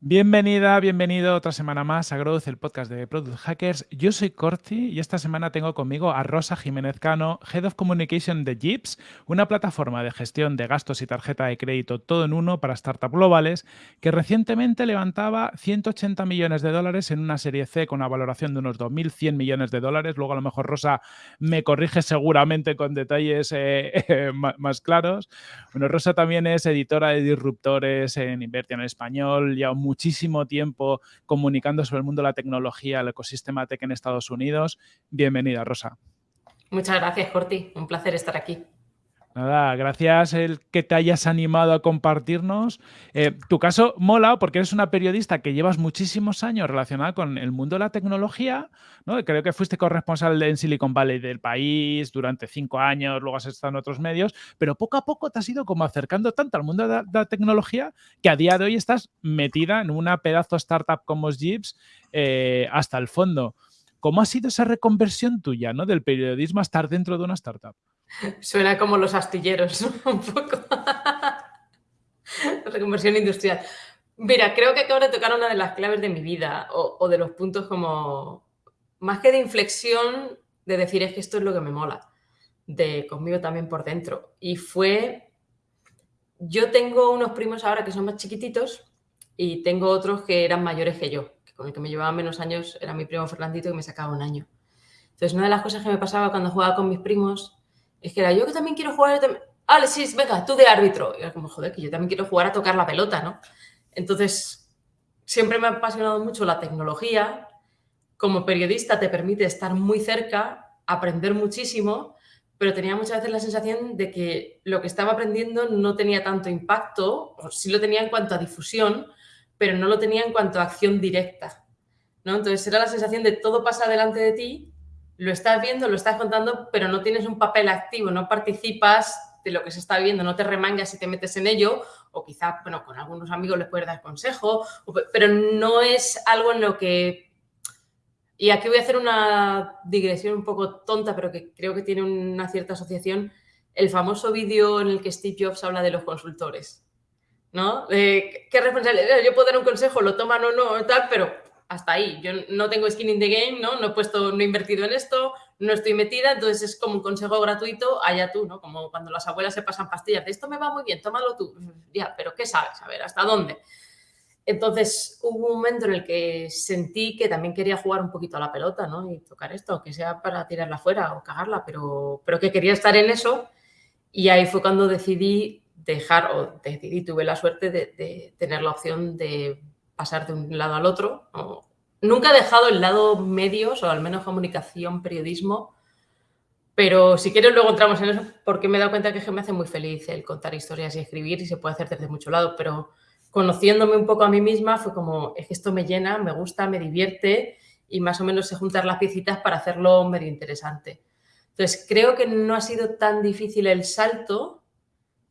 Bienvenida, bienvenido otra semana más a Growth, el podcast de Product Hackers. Yo soy Corti y esta semana tengo conmigo a Rosa Jiménez Cano, Head of Communication de Jeeps, una plataforma de gestión de gastos y tarjeta de crédito todo en uno para startups globales que recientemente levantaba 180 millones de dólares en una serie C con una valoración de unos 2.100 millones de dólares. Luego a lo mejor Rosa me corrige seguramente con detalles eh, más claros. Bueno, Rosa también es editora de disruptores en Invertia en Español, ya un muchísimo tiempo comunicando sobre el mundo de la tecnología, el ecosistema tech en Estados Unidos. Bienvenida, Rosa. Muchas gracias, Corti. Un placer estar aquí. Nada, gracias el que te hayas animado a compartirnos. Eh, tu caso mola porque eres una periodista que llevas muchísimos años relacionada con el mundo de la tecnología. ¿no? Creo que fuiste corresponsal en Silicon Valley del país durante cinco años, luego has estado en otros medios, pero poco a poco te has ido como acercando tanto al mundo de la, tecnología que a día de hoy estás metida en una pedazo startup como Jeeps eh, hasta el fondo. ¿Cómo ha sido esa reconversión tuya ¿no? del periodismo a estar dentro de una startup? Suena como los astilleros, un poco. Reconversión industrial. Mira, creo que acabo de tocar una de las claves de mi vida o, de los puntos como, más que de inflexión, de decir es que esto es lo que me mola, de conmigo también por dentro. Y fue, yo tengo unos primos ahora que son más chiquititos y tengo otros que eran mayores que yo, que con el que me llevaba menos años era mi primo Fernandito que me sacaba un año. Entonces, una de las cosas que me pasaba cuando jugaba con mis primos es que era yo que también quiero jugar. Sí, venga, tú de árbitro. Y era como, joder, que yo también quiero jugar a tocar la pelota, ¿no? Entonces, siempre me ha apasionado mucho la tecnología. Como periodista te permite estar muy cerca, aprender muchísimo, pero tenía muchas veces la sensación de que lo que estaba aprendiendo no tenía tanto impacto, o sí lo tenía en cuanto a difusión, pero no lo tenía en cuanto a acción directa. ¿no? Entonces era la sensación de todo pasa delante de ti lo estás viendo, lo estás contando, pero no tienes un papel activo, no participas de lo que se está viendo, no te remangas y te metes en ello, o quizás, bueno, con algunos amigos les puedes dar consejo, pero no es algo en lo que... Y aquí voy a hacer una digresión un poco tonta, pero que creo que tiene una cierta asociación, el famoso vídeo en el que Steve Jobs habla de los consultores, ¿no? ¿Qué responsabilidad? Yo puedo dar un consejo, lo toman o no, tal, pero hasta ahí. Yo no tengo skin in the game, ¿no? No he puesto, no he invertido en esto, no estoy metida, entonces es como un consejo gratuito, allá tú, ¿no? Como cuando las abuelas se pasan pastillas, de esto me va muy bien, tómalo tú. Ya, pero ¿qué sabes? A ver, ¿hasta dónde? Entonces hubo un momento en el que sentí que también quería jugar un poquito a la pelota, ¿no? Y tocar esto, que sea para tirarla fuera o cagarla, pero, pero que quería estar en eso. Y ahí fue cuando decidí dejar, o decidí, tuve la suerte de, de tener la opción de pasar de un lado al otro. Nunca he dejado el lado medios, o al menos comunicación, periodismo, pero si quieres luego entramos en eso, porque me he dado cuenta que me hace muy feliz el contar historias y escribir y se puede hacer desde mucho lado, pero conociéndome un poco a mí misma fue como, es que esto me llena, me gusta, me divierte y más o menos sé juntar las piecitas para hacerlo medio interesante. Entonces, creo que no ha sido tan difícil el salto,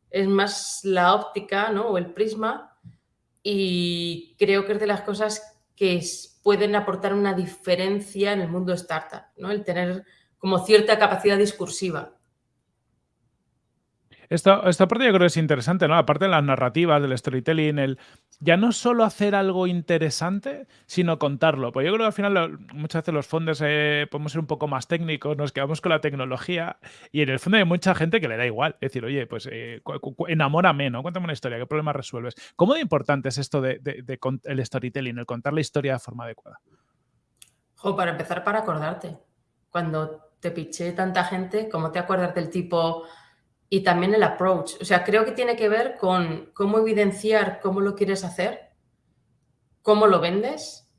es más la óptica ¿no? o el prisma, y creo que es de las cosas que pueden aportar una diferencia en el mundo startup, ¿no? El tener como cierta capacidad discursiva. Esta, esta parte yo creo que es interesante, ¿no? Aparte de las narrativas, del storytelling, el ya no solo hacer algo interesante, sino contarlo. Pues yo creo que al final muchas veces los fondos eh, podemos ser un poco más técnicos, nos quedamos con la tecnología y en el fondo hay mucha gente que le da igual. Es decir, oye, pues eh, enamórame, ¿no? Cuéntame una historia, ¿qué problema resuelves? ¿Cómo de importante es esto de, el storytelling, el contar la historia de forma adecuada? Jo, para empezar, para acordarte. Cuando te piché tanta gente, ¿cómo te acuerdas del tipo y también el approach. O sea, creo que tiene que ver con cómo evidenciar cómo lo quieres hacer, cómo lo vendes,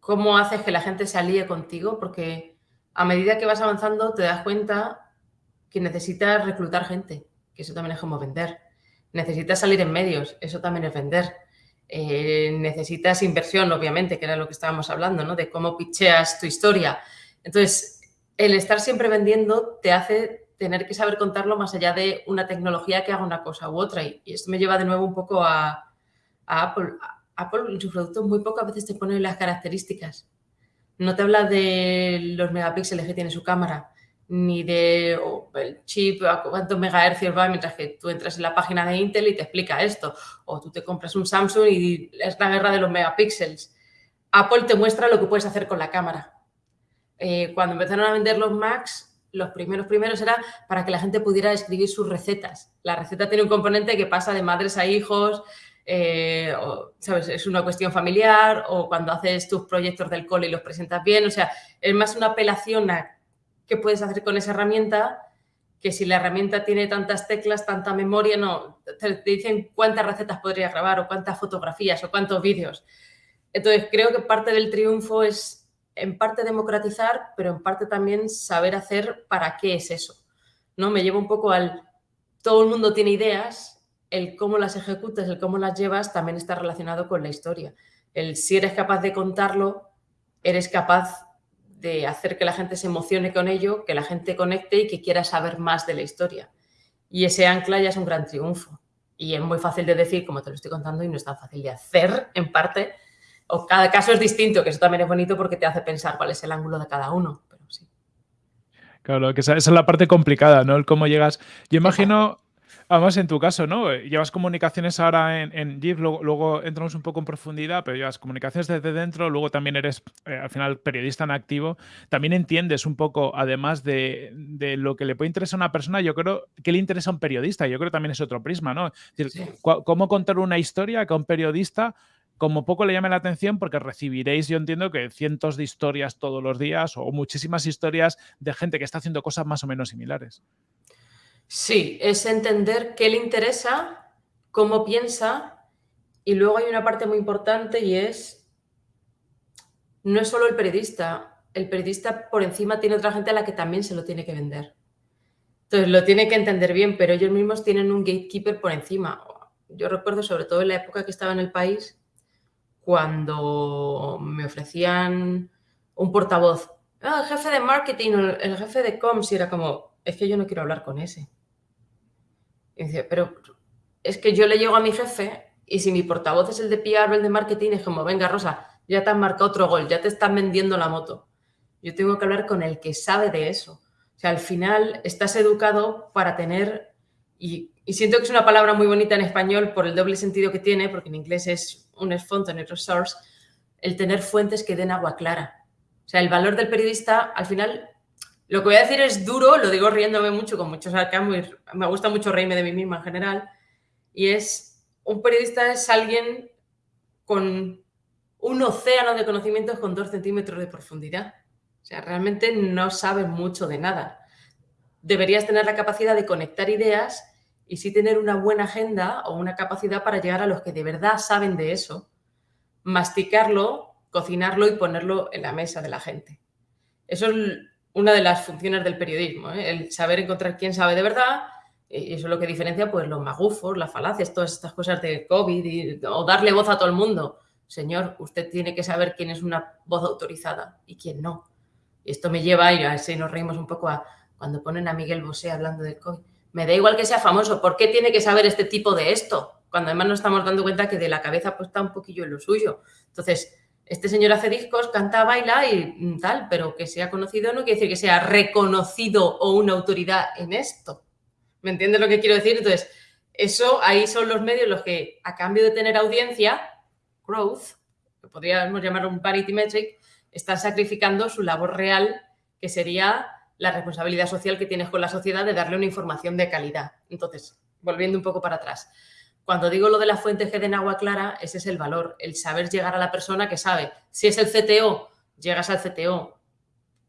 cómo haces que la gente se alíe contigo, porque a medida que vas avanzando te das cuenta que necesitas reclutar gente, que eso también es como vender. Necesitas salir en medios, eso también es vender. Eh, necesitas inversión, obviamente, que era lo que estábamos hablando, ¿no? De cómo picheas tu historia. Entonces, el estar siempre vendiendo te hace tener que saber contarlo más allá de una tecnología que haga una cosa u otra. Y, esto me lleva de nuevo un poco a, Apple. Apple en sus productos muy pocas veces te pone las características. No te habla de los megapíxeles que tiene su cámara, ni de el chip, a cuántos megahercios va, mientras que tú entras en la página de Intel y te explica esto. O tú te compras un Samsung y es la guerra de los megapíxeles. Apple te muestra lo que puedes hacer con la cámara. Eh, cuando empezaron a vender los Macs, los primeros primeros era para que la gente pudiera escribir sus recetas. La receta tiene un componente que pasa de madres a hijos, eh, ¿sabes? Es una cuestión familiar o cuando haces tus proyectos del cole y los presentas bien. O sea, es más una apelación a qué puedes hacer con esa herramienta, que si la herramienta tiene tantas teclas, tanta memoria, no, te, dicen cuántas recetas podría grabar o cuántas fotografías o cuántos vídeos. Entonces, creo que parte del triunfo es en parte democratizar, pero en parte también saber hacer para qué es eso. ¿no? Me llevo un poco al todo el mundo tiene ideas, el cómo las ejecutas, el cómo las llevas también está relacionado con la historia. El si eres capaz de contarlo, eres capaz de hacer que la gente se emocione con ello, que la gente conecte y que quiera saber más de la historia. Y ese ancla ya es un gran triunfo. Y es muy fácil de decir, como te lo estoy contando, y no es tan fácil de hacer, en parte. O cada caso es distinto, que eso también es bonito porque te hace pensar cuál es el ángulo de cada uno. Pero sí. Claro, que esa, es la parte complicada, ¿no? El cómo llegas. Yo imagino, Además, en tu caso, ¿no? Llevas comunicaciones ahora en, en luego, entramos un poco en profundidad, pero llevas comunicaciones desde dentro, luego también eres eh, al final periodista en activo. También entiendes un poco, además de, lo que le puede interesar a una persona, yo creo que le interesa a un periodista. Yo creo que también es otro prisma, ¿no? Es decir, cómo contar una historia que a un periodista como poco le llame la atención porque recibiréis, yo entiendo que cientos de historias todos los días o muchísimas historias de gente que está haciendo cosas más o menos similares. Sí, es entender qué le interesa, cómo piensa y luego hay una parte muy importante y es, no es solo el periodista, el periodista por encima tiene otra gente a la que también se lo tiene que vender. Entonces lo tiene que entender bien, pero ellos mismos tienen un gatekeeper por encima. Yo recuerdo sobre todo en la época que estaba en el país, cuando me ofrecían un portavoz, ah, el jefe de marketing, el jefe de comms, y era como, es que yo no quiero hablar con ese y dice, pero es que yo le llego a mi jefe y si mi portavoz es el de PR o el de marketing, es como, venga, Rosa, ya te han marcado otro gol, ya te están vendiendo la moto. Yo tengo que hablar con el que sabe de eso. O sea, al final estás educado para tener, y, siento que es una palabra muy bonita en español por el doble sentido que tiene, porque en inglés es un fonte, en otro source, el tener fuentes que den agua clara. O sea, el valor del periodista, al final, lo que voy a decir es duro, lo digo riéndome mucho, con muchos sarcasmo me gusta mucho reírme de mí misma en general, y es, un periodista es alguien con un océano de conocimientos con dos centímetros de profundidad. O sea, realmente no sabes mucho de nada. Deberías tener la capacidad de conectar ideas y sí tener una buena agenda o una capacidad para llegar a los que de verdad saben de eso, masticarlo, cocinarlo y ponerlo en la mesa de la gente. Eso es una de las funciones del periodismo, ¿eh? el saber encontrar quién sabe de verdad, y eso es lo que diferencia pues, los magufos, las falacias, todas estas cosas de COVID, o darle voz a todo el mundo. Señor, usted tiene que saber quién es una voz autorizada y quién no. Y esto me lleva, y así nos reímos un poco, a cuando ponen a Miguel Bosé hablando del COVID. Me da igual que sea famoso, ¿por qué tiene que saber este tipo de esto? Cuando además nos estamos dando cuenta que de la cabeza pues, está un poquillo en lo suyo. Entonces, este señor hace discos, canta, baila y tal, pero que sea conocido no quiere decir que sea reconocido o una autoridad en esto. ¿Me entiendes lo que quiero decir? Entonces, eso ahí son los medios los que, a cambio de tener audiencia, growth, que podríamos llamarlo un parity metric, están sacrificando su labor real, que sería la responsabilidad social que tienes con la sociedad de darle una información de calidad. Entonces, volviendo un poco para atrás. Cuando digo lo de las fuentes que den agua clara, ese es el valor, el saber llegar a la persona que sabe. Si es el CTO, llegas al CTO.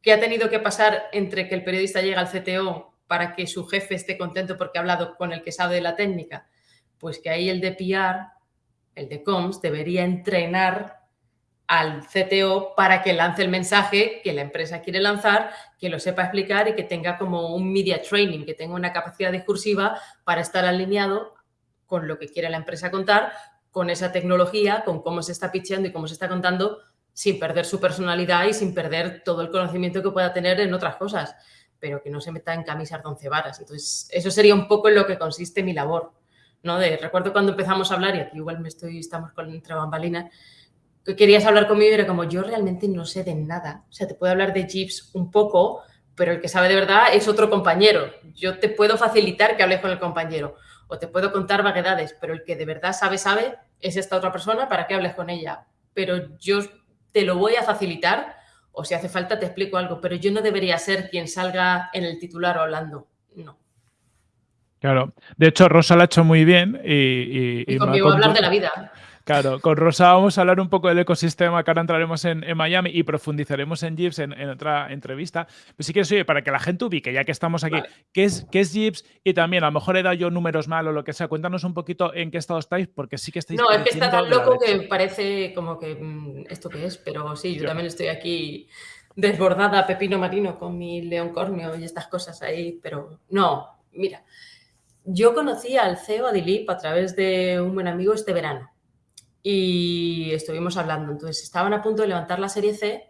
¿Qué ha tenido que pasar entre que el periodista llega al CTO para que su jefe esté contento porque ha hablado con el que sabe de la técnica? Pues que ahí el de PR, el de comms, debería entrenar al CTO para que lance el mensaje que la empresa quiere lanzar, que lo sepa explicar y que tenga como un media training, que tenga una capacidad discursiva para estar alineado con lo que quiere la empresa contar, con esa tecnología, con cómo se está pitchando y cómo se está contando, sin perder su personalidad y sin perder todo el conocimiento que pueda tener en otras cosas, pero que no se meta en camisas de once varas. Entonces, eso sería un poco en lo que consiste mi labor. ¿no? De, recuerdo cuando empezamos a hablar, y aquí igual me estoy, estamos con entre bambalinas, que querías hablar conmigo y era como, yo realmente no sé de nada. O sea, te puedo hablar de Jeeps un poco, pero el que sabe de verdad es otro compañero. Yo te puedo facilitar que hables con el compañero o te puedo contar vaguedades, pero el que de verdad sabe, sabe, es esta otra persona para que hables con ella. Pero yo te lo voy a facilitar o si hace falta te explico algo, pero yo no debería ser quien salga en el titular hablando. No. Claro. De hecho, Rosa lo ha hecho muy bien y... Y, conmigo hablar de la vida. Claro, con Rosa vamos a hablar un poco del ecosistema, que ahora entraremos en, Miami y profundizaremos en Jeeps en, otra entrevista. Pero sí que oye, para que la gente ubique, ya que estamos aquí, ¿qué es, qué es Jeeps? Y también, a lo mejor he dado yo números mal o lo que sea, cuéntanos un poquito en qué estado estáis, porque sí que estáis... No, es que está tan loco que parece como que mm, esto que es, pero sí, yo, también estoy aquí desbordada, pepino marino, con mi león corneo y estas cosas ahí, pero no, mira, yo conocí al CEO Adilip a través de un buen amigo este verano y estuvimos hablando. Entonces estaban a punto de levantar la serie C,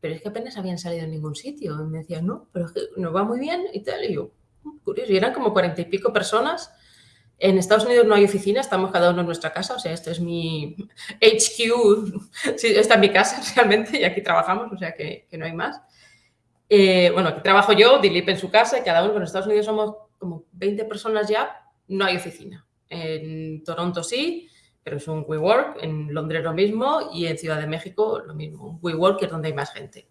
pero es que apenas habían salido en ningún sitio. Y me decían, no, pero es que nos va muy bien y tal. Y yo, mm, curioso. Y eran como cuarenta y pico personas. En Estados Unidos no hay oficina, estamos cada uno en nuestra casa. O sea, esto es mi HQ. Sí, esta es mi casa realmente y aquí trabajamos, o sea que, que no hay más. Eh, bueno, aquí trabajo yo, Dilip en su casa y cada uno. En Estados Unidos somos como 20 personas ya, no hay oficina. En Toronto sí, pero es un WeWork, en Londres lo mismo y en Ciudad de México lo mismo, un WeWork que es donde hay más gente.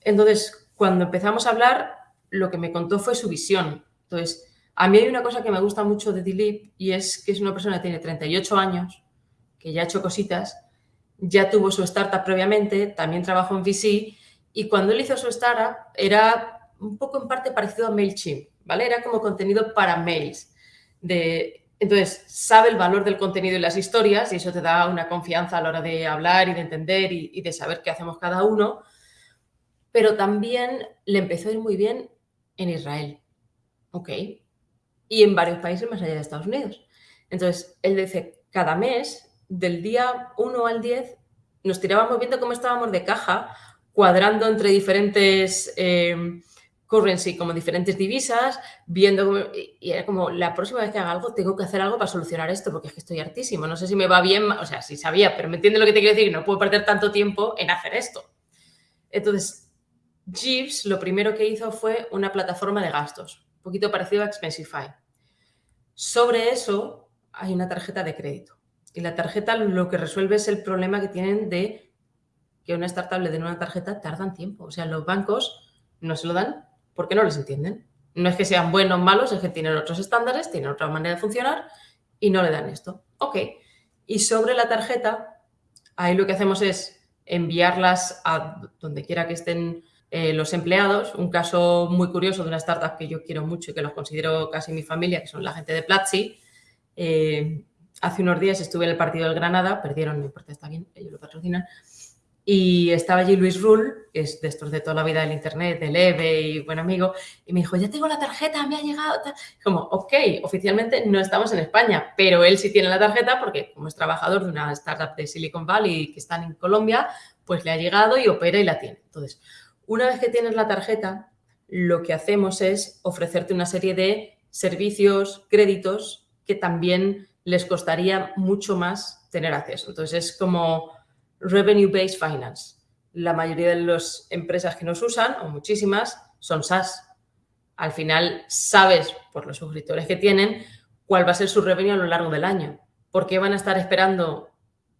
Entonces, cuando empezamos a hablar, lo que me contó fue su visión. Entonces, a mí hay una cosa que me gusta mucho de Dilip y es que es una persona que tiene 38 años, que ya ha hecho cositas, ya tuvo su startup previamente, también trabajó en VC y cuando él hizo su startup era un poco en parte parecido a MailChimp, ¿vale? Era como contenido para mails, de entonces, sabe el valor del contenido y las historias y eso te da una confianza a la hora de hablar y de entender y, de saber qué hacemos cada uno. Pero también le empezó a ir muy bien en Israel. ¿Ok? Y en varios países más allá de Estados Unidos. Entonces, él dice, cada mes, del día 1 al 10, nos tirábamos viendo cómo estábamos de caja, cuadrando entre diferentes... Eh, currency como diferentes divisas, viendo y era como la próxima vez que haga algo tengo que hacer algo para solucionar esto porque es que estoy hartísimo, no sé si me va bien, o sea, sí sabía, pero me entiende lo que te quiero decir, no puedo perder tanto tiempo en hacer esto. Entonces, Jeeves lo primero que hizo fue una plataforma de gastos, un poquito parecido a Expensify. Sobre eso hay una tarjeta de crédito. Y la tarjeta lo que resuelve es el problema que tienen de que una startup le den una tarjeta tardan tiempo, o sea, los bancos no se lo dan porque no les entienden. No es que sean buenos o malos, es que tienen otros estándares, tienen otra manera de funcionar y no le dan esto. Ok. Y sobre la tarjeta, ahí lo que hacemos es enviarlas a donde quiera que estén eh, los empleados. Un caso muy curioso de una startup que yo quiero mucho y que los considero casi mi familia, que son la gente de Platzi. Eh, hace unos días estuve en el partido del Granada, perdieron, no importa, está bien, ellos lo patrocinan. Y estaba allí Luis Rull, que es de de toda la vida del Internet, del EVE y buen amigo, y me dijo, ya tengo la tarjeta, me ha llegado. Como, ok, oficialmente no estamos en España, pero él sí tiene la tarjeta porque como es trabajador de una startup de Silicon Valley que están en Colombia, pues le ha llegado y opera y la tiene. Entonces, una vez que tienes la tarjeta, lo que hacemos es ofrecerte una serie de servicios, créditos, que también les costaría mucho más tener acceso. Entonces, es como Revenue-Based Finance. La mayoría de las empresas que nos usan, o muchísimas, son SaaS. Al final sabes, por los suscriptores que tienen, cuál va a ser su revenue a lo largo del año. ¿Por qué van a estar esperando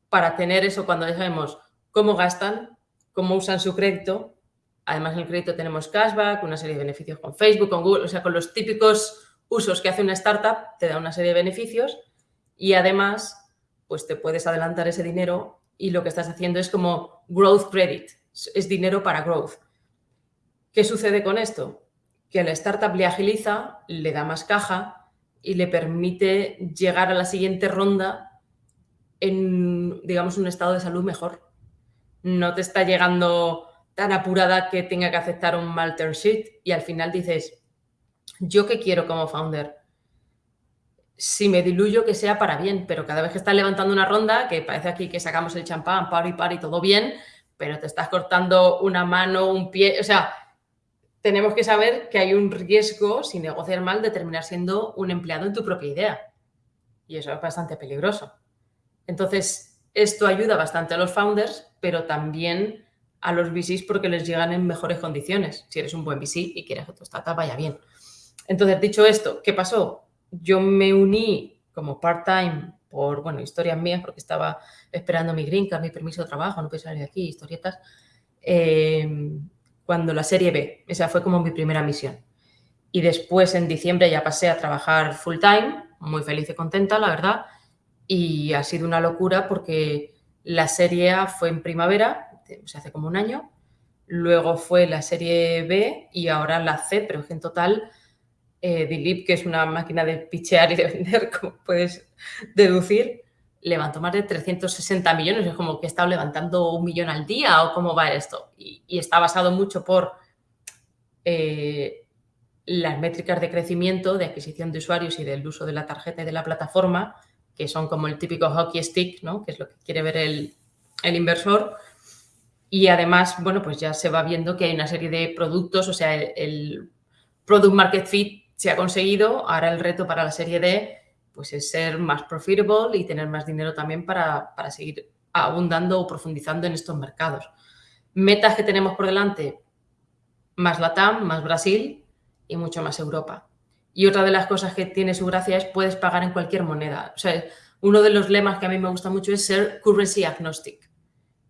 para tener eso cuando ya sabemos cómo gastan, cómo usan su crédito? Además, en el crédito tenemos cashback, una serie de beneficios con Facebook, con Google, o sea, con los típicos usos que hace una startup, te da una serie de beneficios y además, pues te puedes adelantar ese dinero y lo que estás haciendo es como growth credit, es dinero para growth. ¿Qué sucede con esto? Que la startup le agiliza, le da más caja y le permite llegar a la siguiente ronda en, digamos, un estado de salud mejor. No te está llegando tan apurada que tenga que aceptar un mal term sheet y al final dices, ¿yo qué quiero como founder? Si me diluyo que sea para bien, pero cada vez que estás levantando una ronda, que parece aquí que sacamos el champán, par y par y todo bien, pero te estás cortando una mano, un pie, o sea, tenemos que saber que hay un riesgo, si negociar mal, de terminar siendo un empleado en tu propia idea. Y eso es bastante peligroso. Entonces, esto ayuda bastante a los founders, pero también a los VCs porque les llegan en mejores condiciones. Si eres un buen VC y quieres que tu startup vaya bien. Entonces, dicho esto, ¿qué pasó? Yo me uní como part-time por, bueno, historias mías, porque estaba esperando mi green card, mi permiso de trabajo, no puedo salir de aquí, historietas, eh, cuando la serie B, esa fue como mi primera misión. Y después, en diciembre, ya pasé a trabajar full-time, muy feliz y contenta, la verdad, y ha sido una locura porque la serie A fue en primavera, o hace como un año, luego fue la serie B y ahora la C, pero en total eh, Dilip, que es una máquina de pichear y de vender, como puedes deducir, levantó más de 360 millones. Es como que estado levantando un millón al día o cómo va esto. Y, está basado mucho por eh, las métricas de crecimiento, de adquisición de usuarios y del uso de la tarjeta y de la plataforma, que son como el típico hockey stick, ¿no? que es lo que quiere ver el, inversor. Y además, bueno, pues ya se va viendo que hay una serie de productos, o sea, el product market fit se ha conseguido. Ahora el reto para la serie D pues es ser más profitable y tener más dinero también para, seguir abundando o profundizando en estos mercados. Metas que tenemos por delante, más Latam, más Brasil y mucho más Europa. Y otra de las cosas que tiene su gracia es puedes pagar en cualquier moneda. O sea, uno de los lemas que a mí me gusta mucho es ser currency agnostic.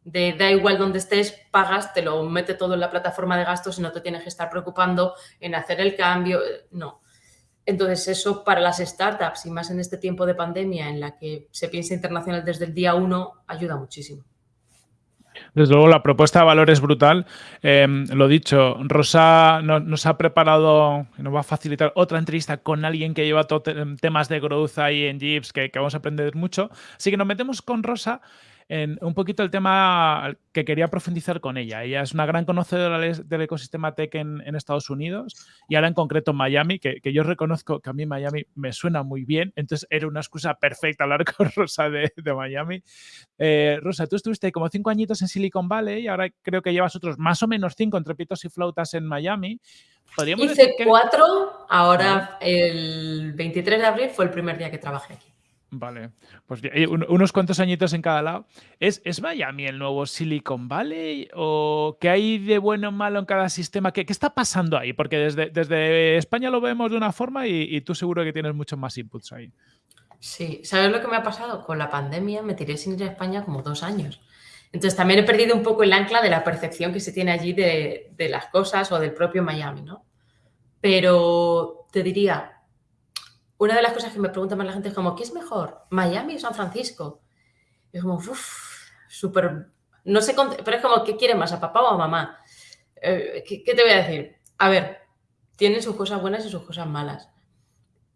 De da igual donde estés, pagas, te lo mete todo en la plataforma de gastos y no te tienes que estar preocupando en hacer el cambio. No. Entonces, eso para las startups y más en este tiempo de pandemia en la que se piensa internacional desde el día uno, ayuda muchísimo. Desde luego, la propuesta de valor es brutal. Em, lo dicho, Rosa nos ha preparado, nos va a facilitar otra entrevista con alguien que lleva temas de growth ahí en Jeeps, que, vamos a aprender mucho. Así que nos metemos con Rosa en un poquito el tema que quería profundizar con ella. Ella es una gran conocedora del ecosistema tech en, Estados Unidos y ahora en concreto en Miami, que, yo reconozco que a mí Miami me suena muy bien, entonces era una excusa perfecta hablar con Rosa de, Miami. Eh, Rosa, tú estuviste como cinco añitos en Silicon Valley y ahora creo que llevas otros más o menos cinco entre pitos y flautas en Miami. Hice cuatro, ahora el 23 de abril fue el primer día que trabajé aquí. Vale, pues unos cuantos añitos en cada lado. ¿Es, ¿Es, Miami el nuevo Silicon Valley? ¿O qué hay de bueno o malo en cada sistema? ¿Qué, qué está pasando ahí? Porque desde, desde, España lo vemos de una forma y, tú seguro que tienes muchos más inputs ahí. Sí, ¿sabes lo que me ha pasado? Con la pandemia me tiré sin ir a España como dos años. Entonces también he perdido un poco el ancla de la percepción que se tiene allí de, de las cosas o del propio Miami, ¿no? Pero te diría, una de las cosas que me pregunta más la gente es como, ¿qué es mejor? ¿Miami o San Francisco? Y es como, uff, súper... No sé, pero es como, ¿qué quiere más, a papá o a mamá? Eh, ¿qué, te voy a decir? A ver, tiene sus cosas buenas y sus cosas malas.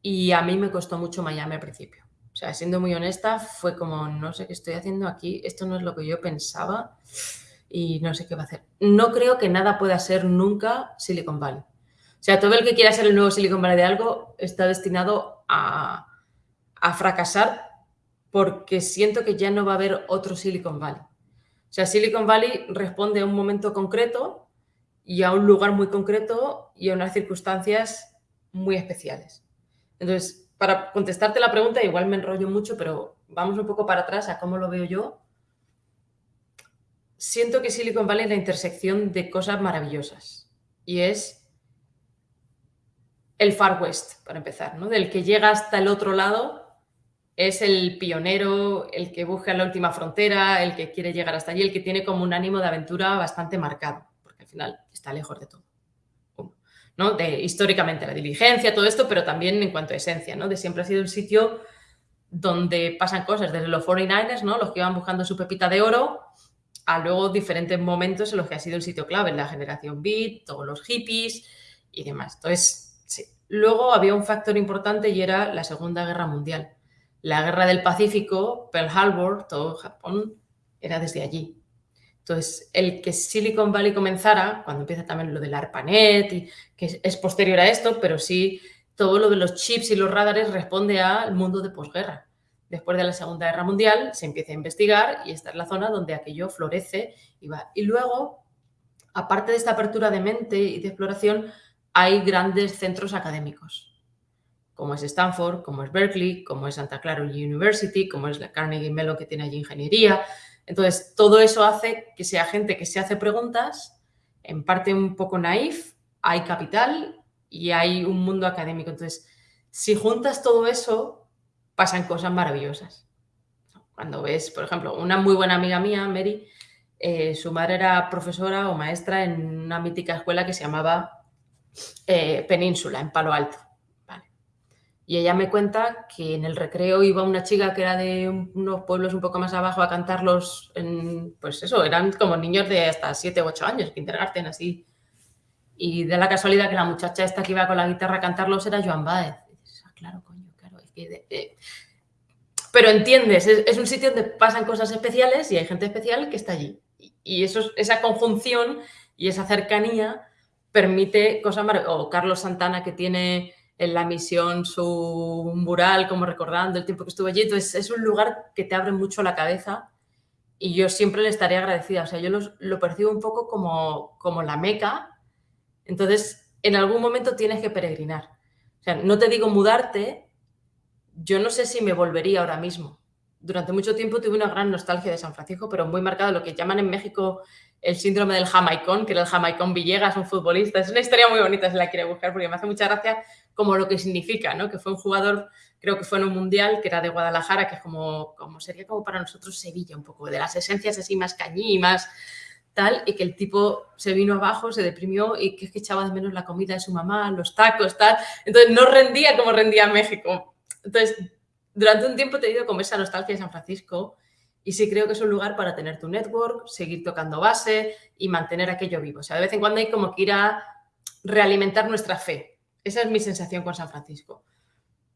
Y a mí me costó mucho Miami al principio. O sea, siendo muy honesta, fue como, no sé qué estoy haciendo aquí, esto no es lo que yo pensaba y no sé qué va a hacer. No creo que nada pueda ser nunca Silicon Valley. O sea, todo el que quiera ser el nuevo Silicon Valley de algo está destinado a, fracasar porque siento que ya no va a haber otro Silicon Valley. O sea, Silicon Valley responde a un momento concreto y a un lugar muy concreto y a unas circunstancias muy especiales. Entonces, para contestarte la pregunta, igual me enrollo mucho, pero vamos un poco para atrás a cómo lo veo yo. Siento que Silicon Valley es la intersección de cosas maravillosas y es el Far West, para empezar, ¿no? Del que llega hasta el otro lado es el pionero, el que busca la última frontera, el que quiere llegar hasta allí, el que tiene como un ánimo de aventura bastante marcado, porque al final está lejos de todo. ¿no? De, históricamente la diligencia, todo esto, pero también en cuanto a esencia, ¿no? De siempre ha sido el sitio donde pasan cosas, desde los 49ers, ¿no? Los que iban buscando su pepita de oro, a luego diferentes momentos en los que ha sido el sitio clave, la generación beat, todos los hippies y demás. Entonces, Luego había un factor importante y era la Segunda Guerra Mundial. La Guerra del Pacífico, Pearl Harbor, todo Japón, era desde allí. Entonces, el que Silicon Valley comenzara, cuando empieza también lo del ARPANET, y, que es posterior a esto, pero sí todo lo de los chips y los radares responde al mundo de posguerra. Después de la Segunda Guerra Mundial se empieza a investigar y esta es la zona donde aquello florece y va. Y luego, aparte de esta apertura de mente y de exploración, hay grandes centros académicos, como es Stanford, como es Berkeley, como es Santa Clara University, como es la Carnegie Mellon que tiene allí ingeniería. Entonces, todo eso hace que sea gente que se hace preguntas, en parte un poco naif, hay capital y hay un mundo académico. Entonces, si juntas todo eso, pasan cosas maravillosas. Cuando ves, por ejemplo, una muy buena amiga mía, Mary, eh, su madre era profesora o maestra en una mítica escuela que se llamaba eh, Península, en Palo Alto. Y ella me cuenta que en el recreo iba una chica que era de unos pueblos un poco más abajo a cantarlos, pues eso, eran como niños de hasta 7 u 8 años, kindergarten, así. Y de la casualidad que la muchacha esta que iba con la guitarra a cantarlos era Joan Baez. Ah, claro, claro. Pero entiendes, es, un sitio donde pasan cosas especiales y hay gente especial que está allí. Y, eso, esa conjunción y esa cercanía permite cosas. O Carlos Santana que tiene en la misión su mural, como recordando el tiempo que estuve allí. Entonces, es un lugar que te abre mucho la cabeza y yo siempre le estaré agradecida. O sea, yo lo, percibo un poco como, como la meca. Entonces, en algún momento tienes que peregrinar. O sea, no te digo mudarte, yo no sé si me volvería ahora mismo. Durante mucho tiempo tuve una gran nostalgia de San Francisco, pero muy marcada lo que llaman en México el síndrome del jamaicón, que era el jamaicón Villegas, un futbolista. Es una historia muy bonita si la quiere buscar, porque me hace mucha gracia como lo que significa, ¿no? Que fue un jugador, creo que fue en un mundial, que era de Guadalajara, que es como, como sería como para nosotros Sevilla, un poco, de las esencias así más cañí, más tal, y que el tipo se vino abajo, se deprimió y que es que echaba de menos la comida de su mamá, los tacos, tal. Entonces no rendía como rendía México. Entonces, durante un tiempo he tenido como esa nostalgia de San Francisco y sí creo que es un lugar para tener tu network, seguir tocando base y mantener aquello vivo. O sea, de vez en cuando hay como que ir a realimentar nuestra fe. Esa es mi sensación con San Francisco.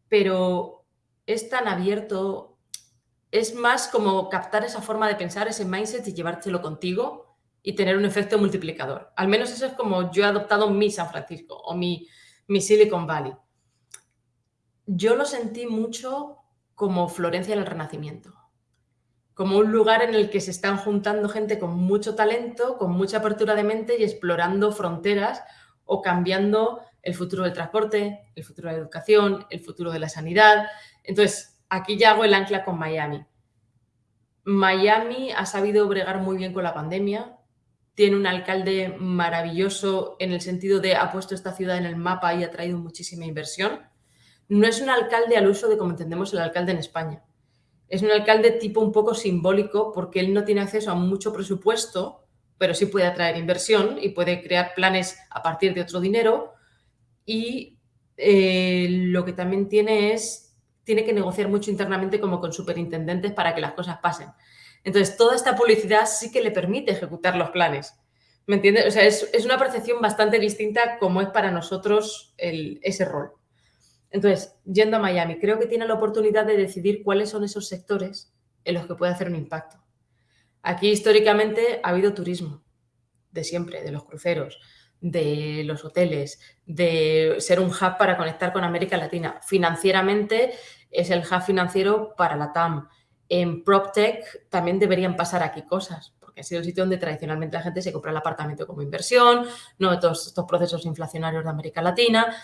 Pero es tan abierto, es más como captar esa forma de pensar, ese mindset y llevártelo contigo y tener un efecto multiplicador. Al menos eso es como yo he adoptado mi San Francisco o mi, mi Silicon Valley. Yo lo sentí mucho como Florencia del Renacimiento como un lugar en el que se están juntando gente con mucho talento, con mucha apertura de mente y explorando fronteras o cambiando el futuro del transporte, el futuro de la educación, el futuro de la sanidad. Entonces, aquí ya hago el ancla con Miami. Miami ha sabido bregar muy bien con la pandemia, tiene un alcalde maravilloso en el sentido de ha puesto esta ciudad en el mapa y ha traído muchísima inversión. No es un alcalde al uso de como entendemos el alcalde en España es un alcalde tipo un poco simbólico porque él no tiene acceso a mucho presupuesto, pero sí puede atraer inversión y puede crear planes a partir de otro dinero. Y eh, lo que también tiene es, tiene que negociar mucho internamente como con superintendentes para que las cosas pasen. Entonces, toda esta publicidad sí que le permite ejecutar los planes. ¿Me entiendes? O sea, es, una percepción bastante distinta como es para nosotros ese rol. Entonces, yendo a Miami, creo que tiene la oportunidad de decidir cuáles son esos sectores en los que puede hacer un impacto. Aquí históricamente ha habido turismo, de siempre, de los cruceros, de los hoteles, de ser un hub para conectar con América Latina. Financieramente es el hub financiero para la TAM. En PropTech también deberían pasar aquí cosas, porque ha sido el sitio donde tradicionalmente la gente se compra el apartamento como inversión, no todos estos procesos inflacionarios de América Latina.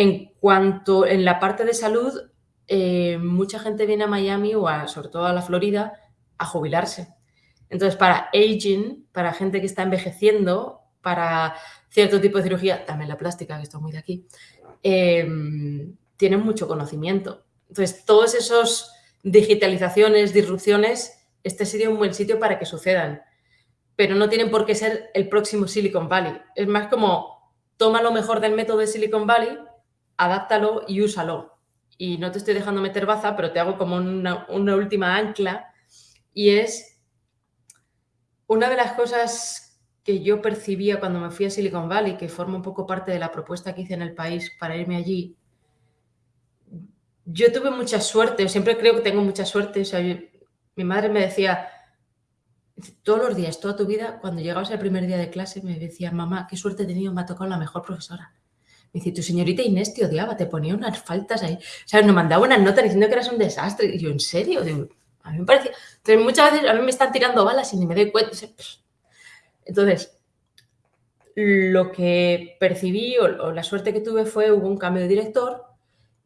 En cuanto en la parte de salud, eh, mucha gente viene a Miami o sobre todo a la Florida a jubilarse. Entonces, para aging, para gente que está envejeciendo, para cierto tipo de cirugía, también la plástica, que está muy de aquí, em, tienen mucho conocimiento. Entonces, todos esos digitalizaciones, disrupciones, este sería un buen sitio para que sucedan. Pero no tienen por qué ser el próximo Silicon Valley. Es más como, toma lo mejor del método de Silicon Valley, adáptalo y úsalo. Y no te estoy dejando meter baza, pero te hago como una, última ancla y es una de las cosas que yo percibía cuando me fui a Silicon Valley, que forma un poco parte de la propuesta que hice en el país para irme allí. Yo tuve mucha suerte, siempre creo que tengo mucha suerte. mi madre me decía, todos los días, toda tu vida, cuando llegabas el primer día de clase, me decía, mamá, qué suerte he tenido, me ha tocado la mejor profesora. Me dice, tu señorita Inés te odiaba, te ponía unas faltas ahí. O sea, nos mandaba unas notas diciendo que eras un desastre. Y yo, ¿en serio? a mí me parecía... Entonces, muchas veces a mí me están tirando balas y ni me doy cuenta. Entonces, lo que percibí o, la suerte que tuve fue, hubo un cambio de director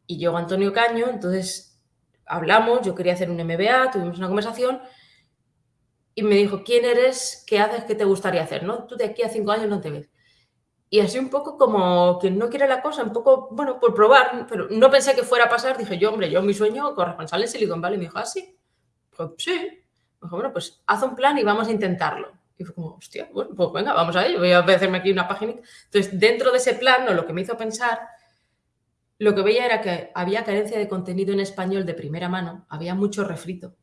y llegó Antonio Caño, entonces hablamos, yo quería hacer un MBA, tuvimos una conversación y me dijo, ¿quién eres? ¿Qué haces? ¿Qué te gustaría hacer? ¿no? Tú de aquí a cinco años no te ves. Y así un poco como quien no quiere la cosa, un poco, bueno, por probar, pero no pensé que fuera a pasar. Dije yo, hombre, yo mi sueño corresponsal en Silicon Valley. Me dijo, ¿ah, sí? Pues sí. Me dijo, bueno, pues haz un plan y vamos a intentarlo. Y fue como, hostia, bueno, pues venga, vamos a ello. Voy a hacerme aquí una página. Entonces, dentro de ese plan, lo que me hizo pensar, lo que veía era que había carencia de contenido en español de primera mano, había mucho refrito.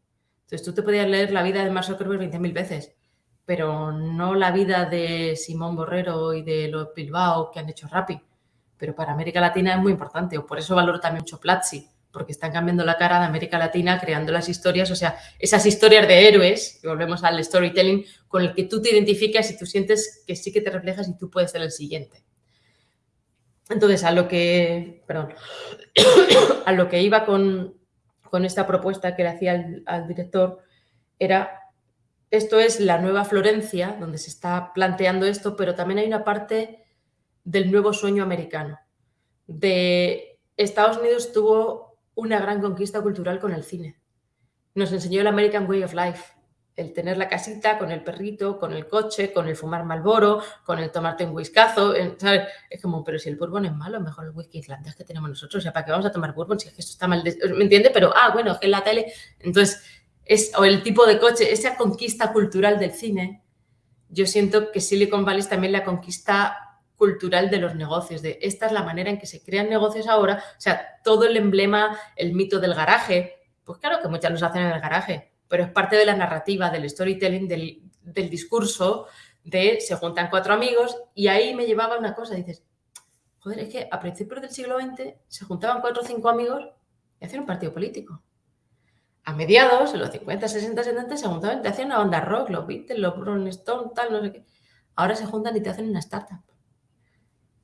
Entonces, tú te podías leer la vida de Mark Zuckerberg 20.000 veces pero no la vida de Simón Borrero y de los Bilbao que han hecho Rappi. Pero para América Latina es muy importante, o por eso valoro también mucho Platzi, porque están cambiando la cara de América Latina, creando las historias, o sea, esas historias de héroes, y volvemos al storytelling, con el que tú te identificas y tú sientes que sí que te reflejas y tú puedes ser el siguiente. Entonces, a lo que, perdón, a lo que iba con, con esta propuesta que le hacía al, al director era esto es la nueva Florencia, donde se está planteando esto, pero también hay una parte del nuevo sueño americano. De Estados Unidos tuvo una gran conquista cultural con el cine. Nos enseñó el American Way of Life, el tener la casita con el perrito, con el coche, con el fumar malboro, con el tomarte un whiskazo, ¿sabes? Es como, pero si el bourbon es malo, mejor el whisky islandés que tenemos nosotros, o sea, ¿para qué vamos a tomar bourbon si es esto está mal? ¿Me entiende? Pero, ah, bueno, es en la tele. Entonces, o el tipo de coche, esa conquista cultural del cine, yo siento que Silicon Valley es también la conquista cultural de los negocios, de esta es la manera en que se crean negocios ahora, o sea, todo el emblema, el mito del garaje, pues claro que muchas los hacen en el garaje, pero es parte de la narrativa, del storytelling, del, del discurso, de se juntan cuatro amigos y ahí me llevaba una cosa, dices, joder, es que a principios del siglo XX se juntaban cuatro o cinco amigos y hacían un partido político a mediados, en los 50, 60, 70, se juntaban y te hacían una banda rock, los Beatles, los Rolling Stones, tal, no sé qué. Ahora se juntan y te hacen una startup.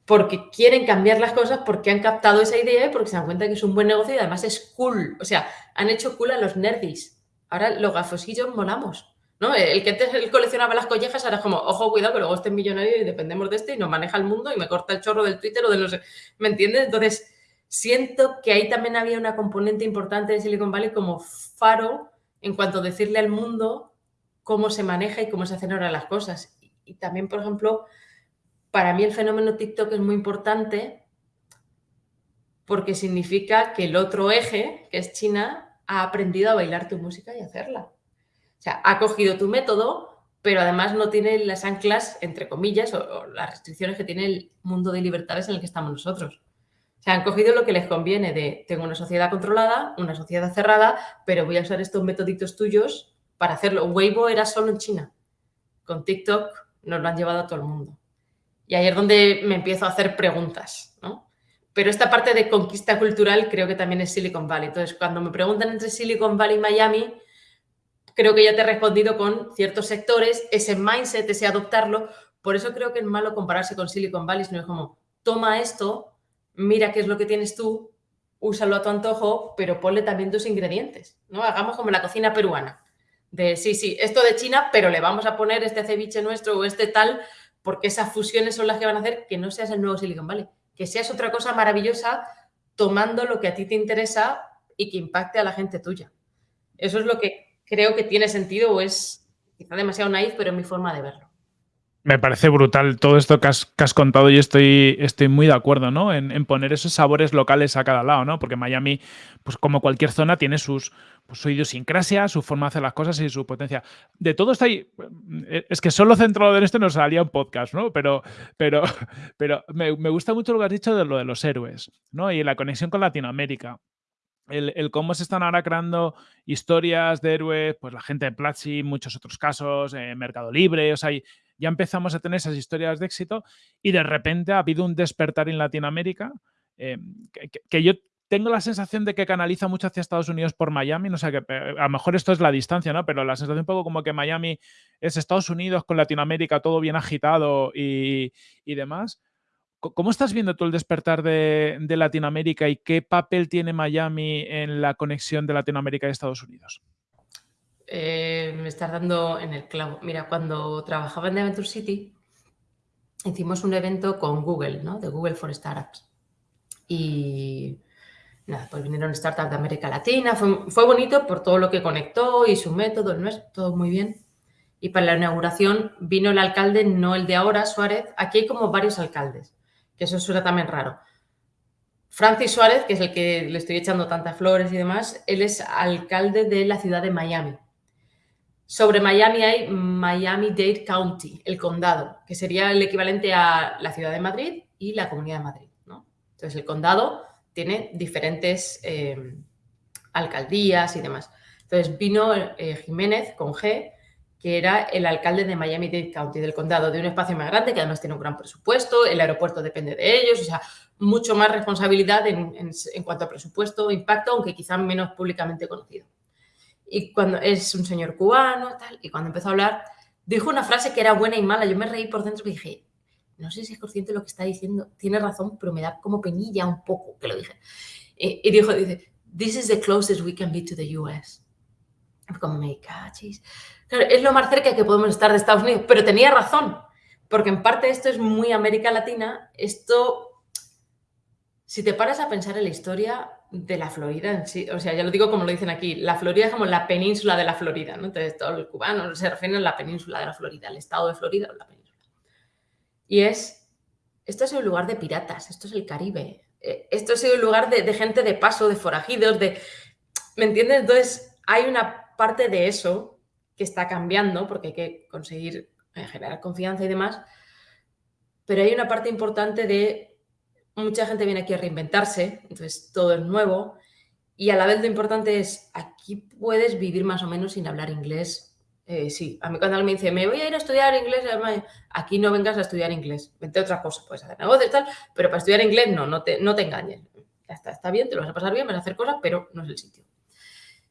Porque quieren cambiar las cosas, porque han captado esa idea y porque se dan cuenta que es un buen negocio y además es cool. O sea, han hecho cool a los nerdis. Ahora los gafosillos molamos. ¿no? El que antes coleccionaba las collejas ahora es como, ojo, cuidado, que luego este millonario y dependemos de este y nos maneja el mundo y me corta el chorro del Twitter o de no sé. ¿Me entiendes? Entonces, siento que ahí también había una componente importante de Silicon Valley como faro en cuanto a decirle al mundo cómo se maneja y cómo se hacen ahora las cosas. Y, también, por ejemplo, para mí el fenómeno TikTok es muy importante porque significa que el otro eje, que es China, ha aprendido a bailar tu música y hacerla. O sea, ha cogido tu método, pero además no tiene las anclas, entre comillas, o las restricciones que tiene el mundo de libertades en el que estamos nosotros se han cogido lo que les conviene de tengo una sociedad controlada, una sociedad cerrada, pero voy a usar estos metoditos tuyos para hacerlo. Weibo era solo en China. Con TikTok nos lo han llevado a todo el mundo. Y ahí es donde me empiezo a hacer preguntas, ¿no? Pero esta parte de conquista cultural creo que también es Silicon Valley. Entonces, cuando me preguntan entre Silicon Valley y Miami, creo que ya te he respondido con ciertos sectores, ese mindset, ese adoptarlo. Por eso creo que es malo compararse con Silicon Valley, sino es como, toma esto, mira qué es lo que tienes tú, úsalo a tu antojo, pero ponle también tus ingredientes, ¿no? Hagamos como la cocina peruana, de sí, sí, esto de China, pero le vamos a poner este ceviche nuestro o este tal, porque esas fusiones son las que van a hacer que no seas el nuevo Silicon Valley, que seas otra cosa maravillosa tomando lo que a ti te interesa y que impacte a la gente tuya. Eso es lo que creo que tiene sentido o es quizá demasiado naif, pero es mi forma de verlo. Me parece brutal todo esto que has, contado y estoy, estoy muy de acuerdo, ¿no? En, poner esos sabores locales a cada lado, ¿no? Porque Miami, pues como cualquier zona, tiene sus, pues, su idiosincrasia, su forma de hacer las cosas y su potencia. De todo está ahí. Eh, es que solo centrado en esto nos salía un podcast, ¿no? Pero, pero, pero me, gusta mucho lo que has dicho de lo de los héroes, ¿no? Y la conexión con Latinoamérica. El, cómo se están ahora creando historias de héroes, pues la gente de Platzi, muchos otros casos, eh, Mercado Libre, o sea, hay, ya empezamos a tener esas historias de éxito y de repente ha habido un despertar en Latinoamérica eh, que, yo tengo la sensación de que canaliza mucho hacia Estados Unidos por Miami, no sé, que eh, a lo mejor esto es la distancia, ¿no? Pero la sensación un poco como que Miami es Estados Unidos con Latinoamérica, todo bien agitado y, demás. ¿Cómo estás viendo tú el despertar de, de, Latinoamérica y qué papel tiene Miami en la conexión de Latinoamérica y Estados Unidos? Eh, me estás dando en el clavo. Mira, cuando trabajaba en Adventure City, hicimos un evento con Google, ¿no? De Google for Startups. Y nada, pues vinieron startups de América Latina. Fue, bonito por todo lo que conectó y su método, el nuestro, todo muy bien. Y para la inauguración vino el alcalde, no el de ahora, Suárez. Aquí hay como varios alcaldes, que eso suena también raro. Francis Suárez, que es el que le estoy echando tantas flores y demás, él es alcalde de la ciudad de Miami. Sobre Miami hay Miami-Dade County, el condado, que sería el equivalente a la ciudad de Madrid y la comunidad de Madrid. ¿no? Entonces, el condado tiene diferentes eh, alcaldías y demás. Entonces, vino eh, Jiménez con G, que era el alcalde de Miami-Dade County, del condado, de un espacio más grande, que además tiene un gran presupuesto, el aeropuerto depende de ellos, o sea, mucho más responsabilidad en, cuanto a presupuesto, impacto, aunque quizá menos públicamente conocido. Y cuando es un señor cubano, tal, y cuando empezó a hablar, dijo una frase que era buena y mala. Yo me reí por dentro y dije, no sé si es consciente de lo que está diciendo, tiene razón, pero me da como penilla un poco que lo dije. Y, dijo, dice, this is the closest we can be to the US. Como me cachis. Claro, es lo más cerca que podemos estar de Estados Unidos, pero tenía razón, porque en parte esto es muy América Latina, esto si te paras a pensar en la historia de la Florida en sí, o sea, ya lo digo como lo dicen aquí, la Florida es como la península de la Florida. Entonces, todos los cubanos se refieren a la península de la Florida, el estado de Florida o la península. Y es, esto es un lugar de piratas, esto es el Caribe, eh, esto sido un lugar de, gente de paso, de forajidos, de... ¿Me entiendes? Entonces, hay una parte de eso que está cambiando, porque hay que conseguir eh, generar confianza y demás, pero hay una parte importante de mucha gente viene aquí a reinventarse, entonces todo es nuevo. Y a la vez lo importante es, aquí puedes vivir más o menos sin hablar inglés. Eh, sí, a mí cuando alguien me dice, me voy a ir a estudiar inglés, aquí no vengas a estudiar inglés, vente a otra cosa, puedes hacer negocios tal, pero para estudiar inglés no, no te, no te engañes. Ya está, está bien, te lo vas a pasar bien, vas a hacer cosas, pero no es el sitio.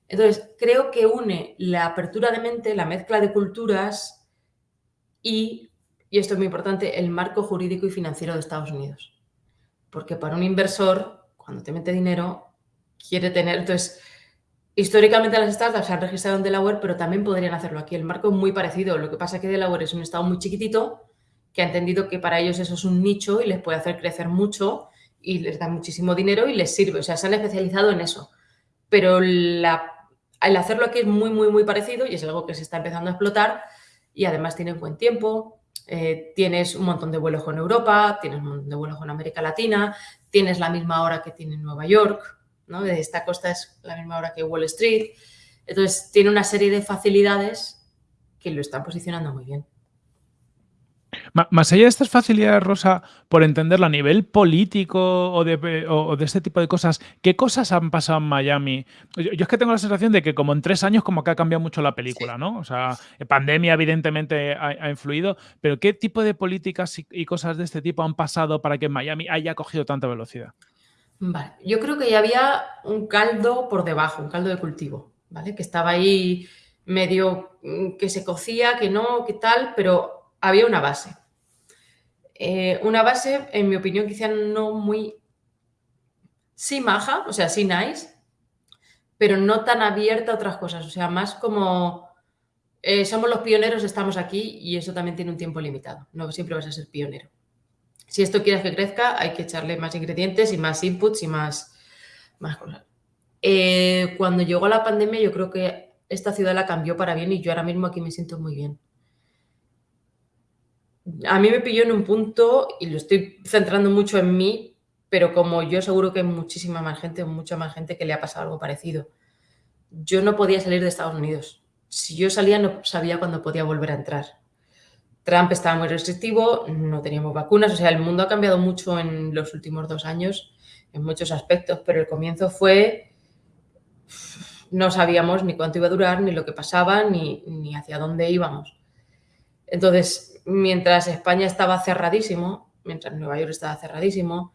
Entonces, creo que une la apertura de mente, la mezcla de culturas y, y esto es muy importante, el marco jurídico y financiero de Estados Unidos porque para un inversor, cuando te mete dinero, quiere tener... Entonces, históricamente las startups se han registrado en Delaware, pero también podrían hacerlo aquí. El marco es muy parecido. Lo que pasa es que Delaware es un estado muy chiquitito que ha entendido que para ellos eso es un nicho y les puede hacer crecer mucho y les da muchísimo dinero y les sirve. O sea, se han especializado en eso. Pero la, el hacerlo aquí es muy, muy, muy parecido y es algo que se está empezando a explotar y además tiene buen tiempo, eh, tienes un montón de vuelos con Europa, tienes un montón de vuelos con América Latina, tienes la misma hora que tiene Nueva York, ¿no? Esta costa es la misma hora que Wall Street. Entonces, tiene una serie de facilidades que lo están posicionando muy bien. Más allá de estas facilidades, Rosa, por entenderlo a nivel político o de, este tipo de cosas, ¿qué cosas han pasado en Miami? Yo, es que tengo la sensación de que como en tres años como que ha cambiado mucho la película, ¿no? O sea, pandemia evidentemente ha, influido, pero ¿qué tipo de políticas y, cosas de este tipo han pasado para que Miami haya cogido tanta velocidad? Vale, yo creo que ya había un caldo por debajo, un caldo de cultivo, ¿vale? Que estaba ahí medio mm, que se cocía, que no, que tal, pero había una base. Eh, una base, en mi opinión, quizá no muy... Sí maja, o sea, sí nice, pero no tan abierta a otras cosas. O sea, más como... Eh, somos los pioneros, estamos aquí y eso también tiene un tiempo limitado. No siempre vas a ser pionero. Si esto quieres que crezca, hay que echarle más ingredientes y más inputs y más, cosas. Eh, cuando llegó la pandemia, yo creo que esta ciudad la cambió para bien y yo ahora mismo aquí me siento muy bien a mí me pilló en un punto, y lo estoy centrando mucho en mí, pero como yo seguro que hay muchísima más gente, mucha más gente que le ha pasado algo parecido. Yo no podía salir de Estados Unidos. Si yo salía no sabía cuándo podía volver a entrar. Trump estaba muy restrictivo, no teníamos vacunas, o sea, el mundo ha cambiado mucho en los últimos dos años en muchos aspectos, pero el comienzo fue, no sabíamos ni cuánto iba a durar, ni lo que pasaba, ni, ni hacia dónde íbamos. Entonces, mientras España estaba cerradísimo, mientras Nueva York estaba cerradísimo,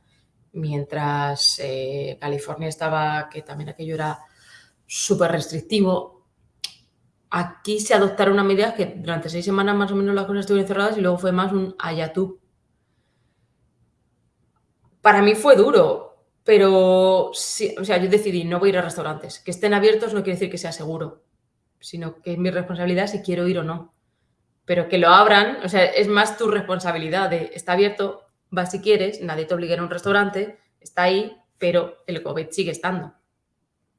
mientras eh, California estaba, que también aquello era súper restrictivo, aquí se adoptaron una medida que durante seis semanas más o menos las cosas estuvieron cerradas y luego fue más un ayatú. Para mí fue duro, pero sí, o sea, yo decidí no voy a ir a restaurantes. Que estén abiertos no quiere decir que sea seguro, sino que es mi responsabilidad si quiero ir o no pero que lo abran, o sea, es más tu responsabilidad de, está abierto, vas si quieres, nadie te obliga a un restaurante, está ahí, pero el COVID sigue estando.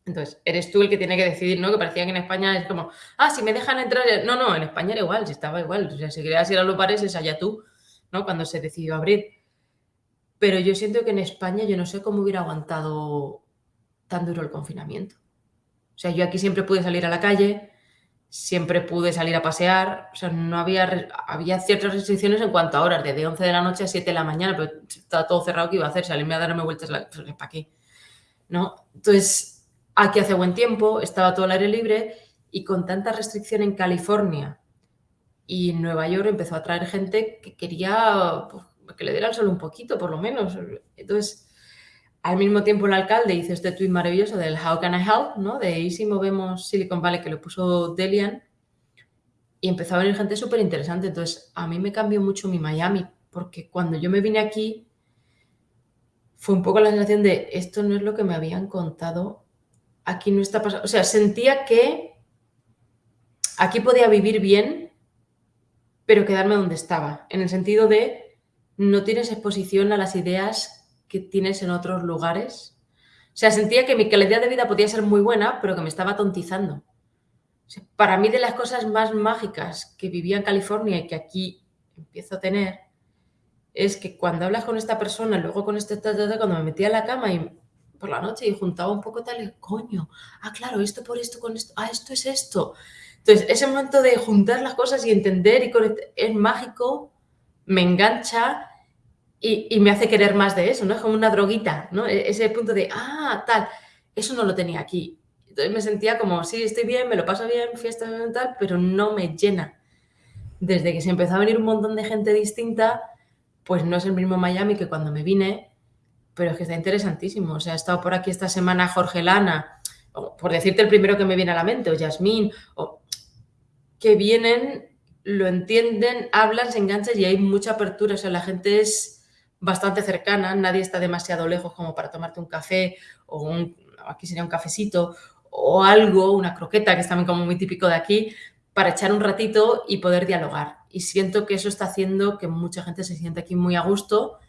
Entonces, eres tú el que tiene que decidir, ¿no? Que parecía que en España es como, ah, si me dejan entrar. No, no, en España era igual, si estaba igual. O sea, si querías ir a los bares, es allá tú, ¿no? Cuando se decidió abrir. Pero yo siento que en España yo no sé cómo hubiera aguantado tan duro el confinamiento. O sea, yo aquí siempre pude salir a la calle, siempre pude salir a pasear, o sea, no había, había ciertas restricciones en cuanto a horas, desde 11 de la noche a 7 de la mañana, pero estaba todo cerrado, ¿qué iba a hacer? Salirme a darme vueltas, pues, ¿para qué? ¿No? Entonces, aquí hace buen tiempo, estaba todo el aire libre y con tanta restricción en California y Nueva York empezó a traer gente que quería pues, que le dieran solo un poquito, por lo menos. Entonces, al mismo tiempo el alcalde hizo este tweet maravilloso del How can I help, ¿no? De y si movemos Silicon Valley, que lo puso Delian, y empezó a venir gente súper interesante. Entonces, a mí me cambió mucho mi Miami, porque cuando yo me vine aquí, fue un poco la sensación de esto no es lo que me habían contado, aquí no está pasando. O sea, sentía que aquí podía vivir bien, pero quedarme donde estaba, en el sentido de no tienes exposición a las ideas que tienes en otros lugares. O sea, sentía que mi calidad de vida podía ser muy buena, pero que me estaba tontizando. para mí de las cosas más mágicas que vivía en California y que aquí empiezo a tener, es que cuando hablas con esta persona, luego con este, cuando me metía a la cama y por la noche y juntaba un poco tal, coño, ah, claro, esto por esto, con esto, ah, esto es esto. Entonces, ese momento de juntar las cosas y entender y conectar, es mágico, me engancha y, me hace querer más de eso, ¿no? Es como una droguita, ¿no? E, ese punto de, ah, tal, eso no lo tenía aquí. Entonces me sentía como, sí, estoy bien, me lo paso bien, fiesta, tal, pero no me llena. Desde que se empezó a venir un montón de gente distinta, pues no es el mismo Miami que cuando me vine, pero es que está interesantísimo. O sea, he estado por aquí esta semana Jorge Lana, por decirte el primero que me viene a la mente, o Yasmín, o que vienen, lo entienden, hablan, se enganchan y hay mucha apertura. O sea, la gente es bastante cercana, nadie está demasiado lejos como para tomarte un café o un, aquí sería un cafecito o algo, una croqueta, que es también como muy típico de aquí, para echar un ratito y poder dialogar. Y siento que eso está haciendo que mucha gente se siente aquí muy a gusto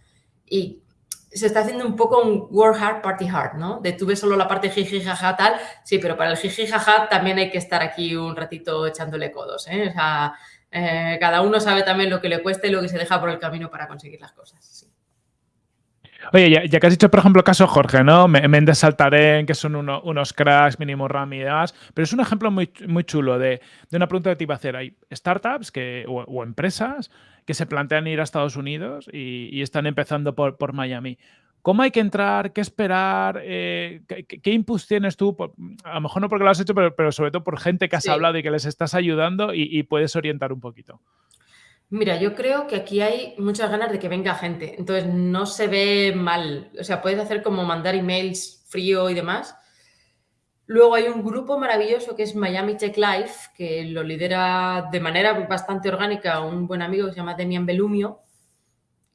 y se está haciendo un poco un work hard, party hard, ¿no? De tú ves solo la parte jiji, jaja, tal, sí, pero para el jiji, jaja también hay que estar aquí un ratito echándole codos, ¿eh? O sea, eh, cada uno sabe también lo que le cuesta y lo que se deja por el camino para conseguir las cosas. Sí. Oye, ya, que has dicho, por ejemplo, el caso Jorge, ¿no? Méndez Saltarén, que son unos cracks, mínimo RAM y demás, pero es un ejemplo muy, muy chulo de, una pregunta que te iba a hacer. Hay startups que, o, empresas que se plantean ir a Estados Unidos y, están empezando por, por, Miami. ¿Cómo hay que entrar? ¿Qué esperar? Eh, ¿qué, qué, tienes tú? a lo mejor no porque lo has hecho, pero, sobre todo por gente que has hablado y que les estás ayudando y puedes orientar un poquito. Mira, yo creo que aquí hay muchas ganas de que venga gente, entonces no se ve mal. O sea, puedes hacer como mandar emails frío y demás. Luego hay un grupo maravilloso que es Miami Tech Life, que lo lidera de manera bastante orgánica un buen amigo que se llama Demian Belumio,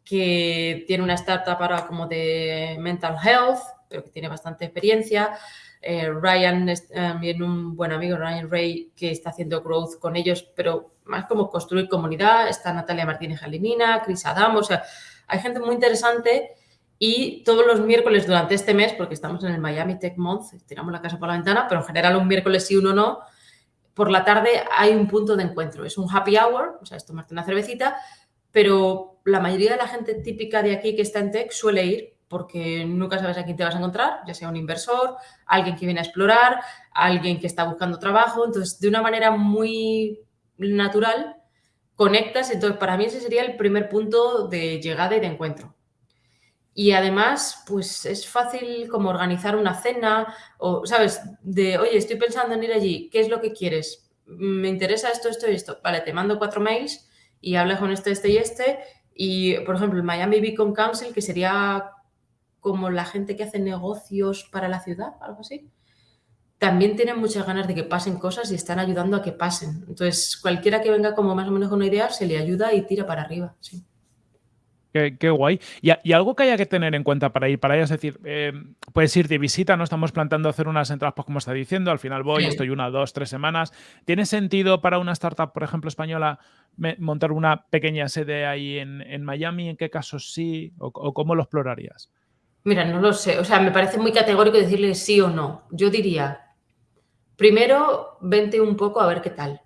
que tiene una startup ahora como de mental health, pero que tiene bastante experiencia. Eh, Ryan es también un buen amigo, Ryan Ray, que está haciendo growth con ellos, pero más como construir comunidad. Está Natalia Martínez Jalimina, Chris Adam, o sea, hay gente muy interesante y todos los miércoles durante este mes, porque estamos en el Miami Tech Month, tiramos la casa por la ventana, pero en general un miércoles sí, uno no, por la tarde hay un punto de encuentro. Es un happy hour, o sea, es tomarte una cervecita, pero la mayoría de la gente típica de aquí que está en tech suele ir porque nunca sabes a quién te vas a encontrar, ya sea un inversor, alguien que viene a explorar, alguien que está buscando trabajo. Entonces, de una manera muy natural, conectas. Entonces, para mí ese sería el primer punto de llegada y de encuentro. Y además, pues es fácil como organizar una cena o, ¿sabes? De, oye, estoy pensando en ir allí, ¿qué es lo que quieres? Me interesa esto, esto y esto. Vale, te mando cuatro mails y hablas con este, este y este. Y, por ejemplo, el Miami Beacon Council, que sería como la gente que hace negocios para la ciudad, algo así, también tienen muchas ganas de que pasen cosas y están ayudando a que pasen. Entonces, cualquiera que venga como más o menos con una idea, se le ayuda y tira para arriba. Sí. Qué, guay. Y, algo que haya que tener en cuenta para ir para allá, es decir, eh, puedes ir de visita, no estamos planteando hacer unas entradas, pues como está diciendo, al final voy, estoy una, dos, tres semanas. ¿Tiene sentido para una startup, por ejemplo, española, montar una pequeña sede ahí en, Miami? ¿En qué casos sí? ¿O, cómo lo explorarías? Mira, no lo sé. O sea, me parece muy categórico decirle sí o no. Yo diría, primero, vente un poco a ver qué tal,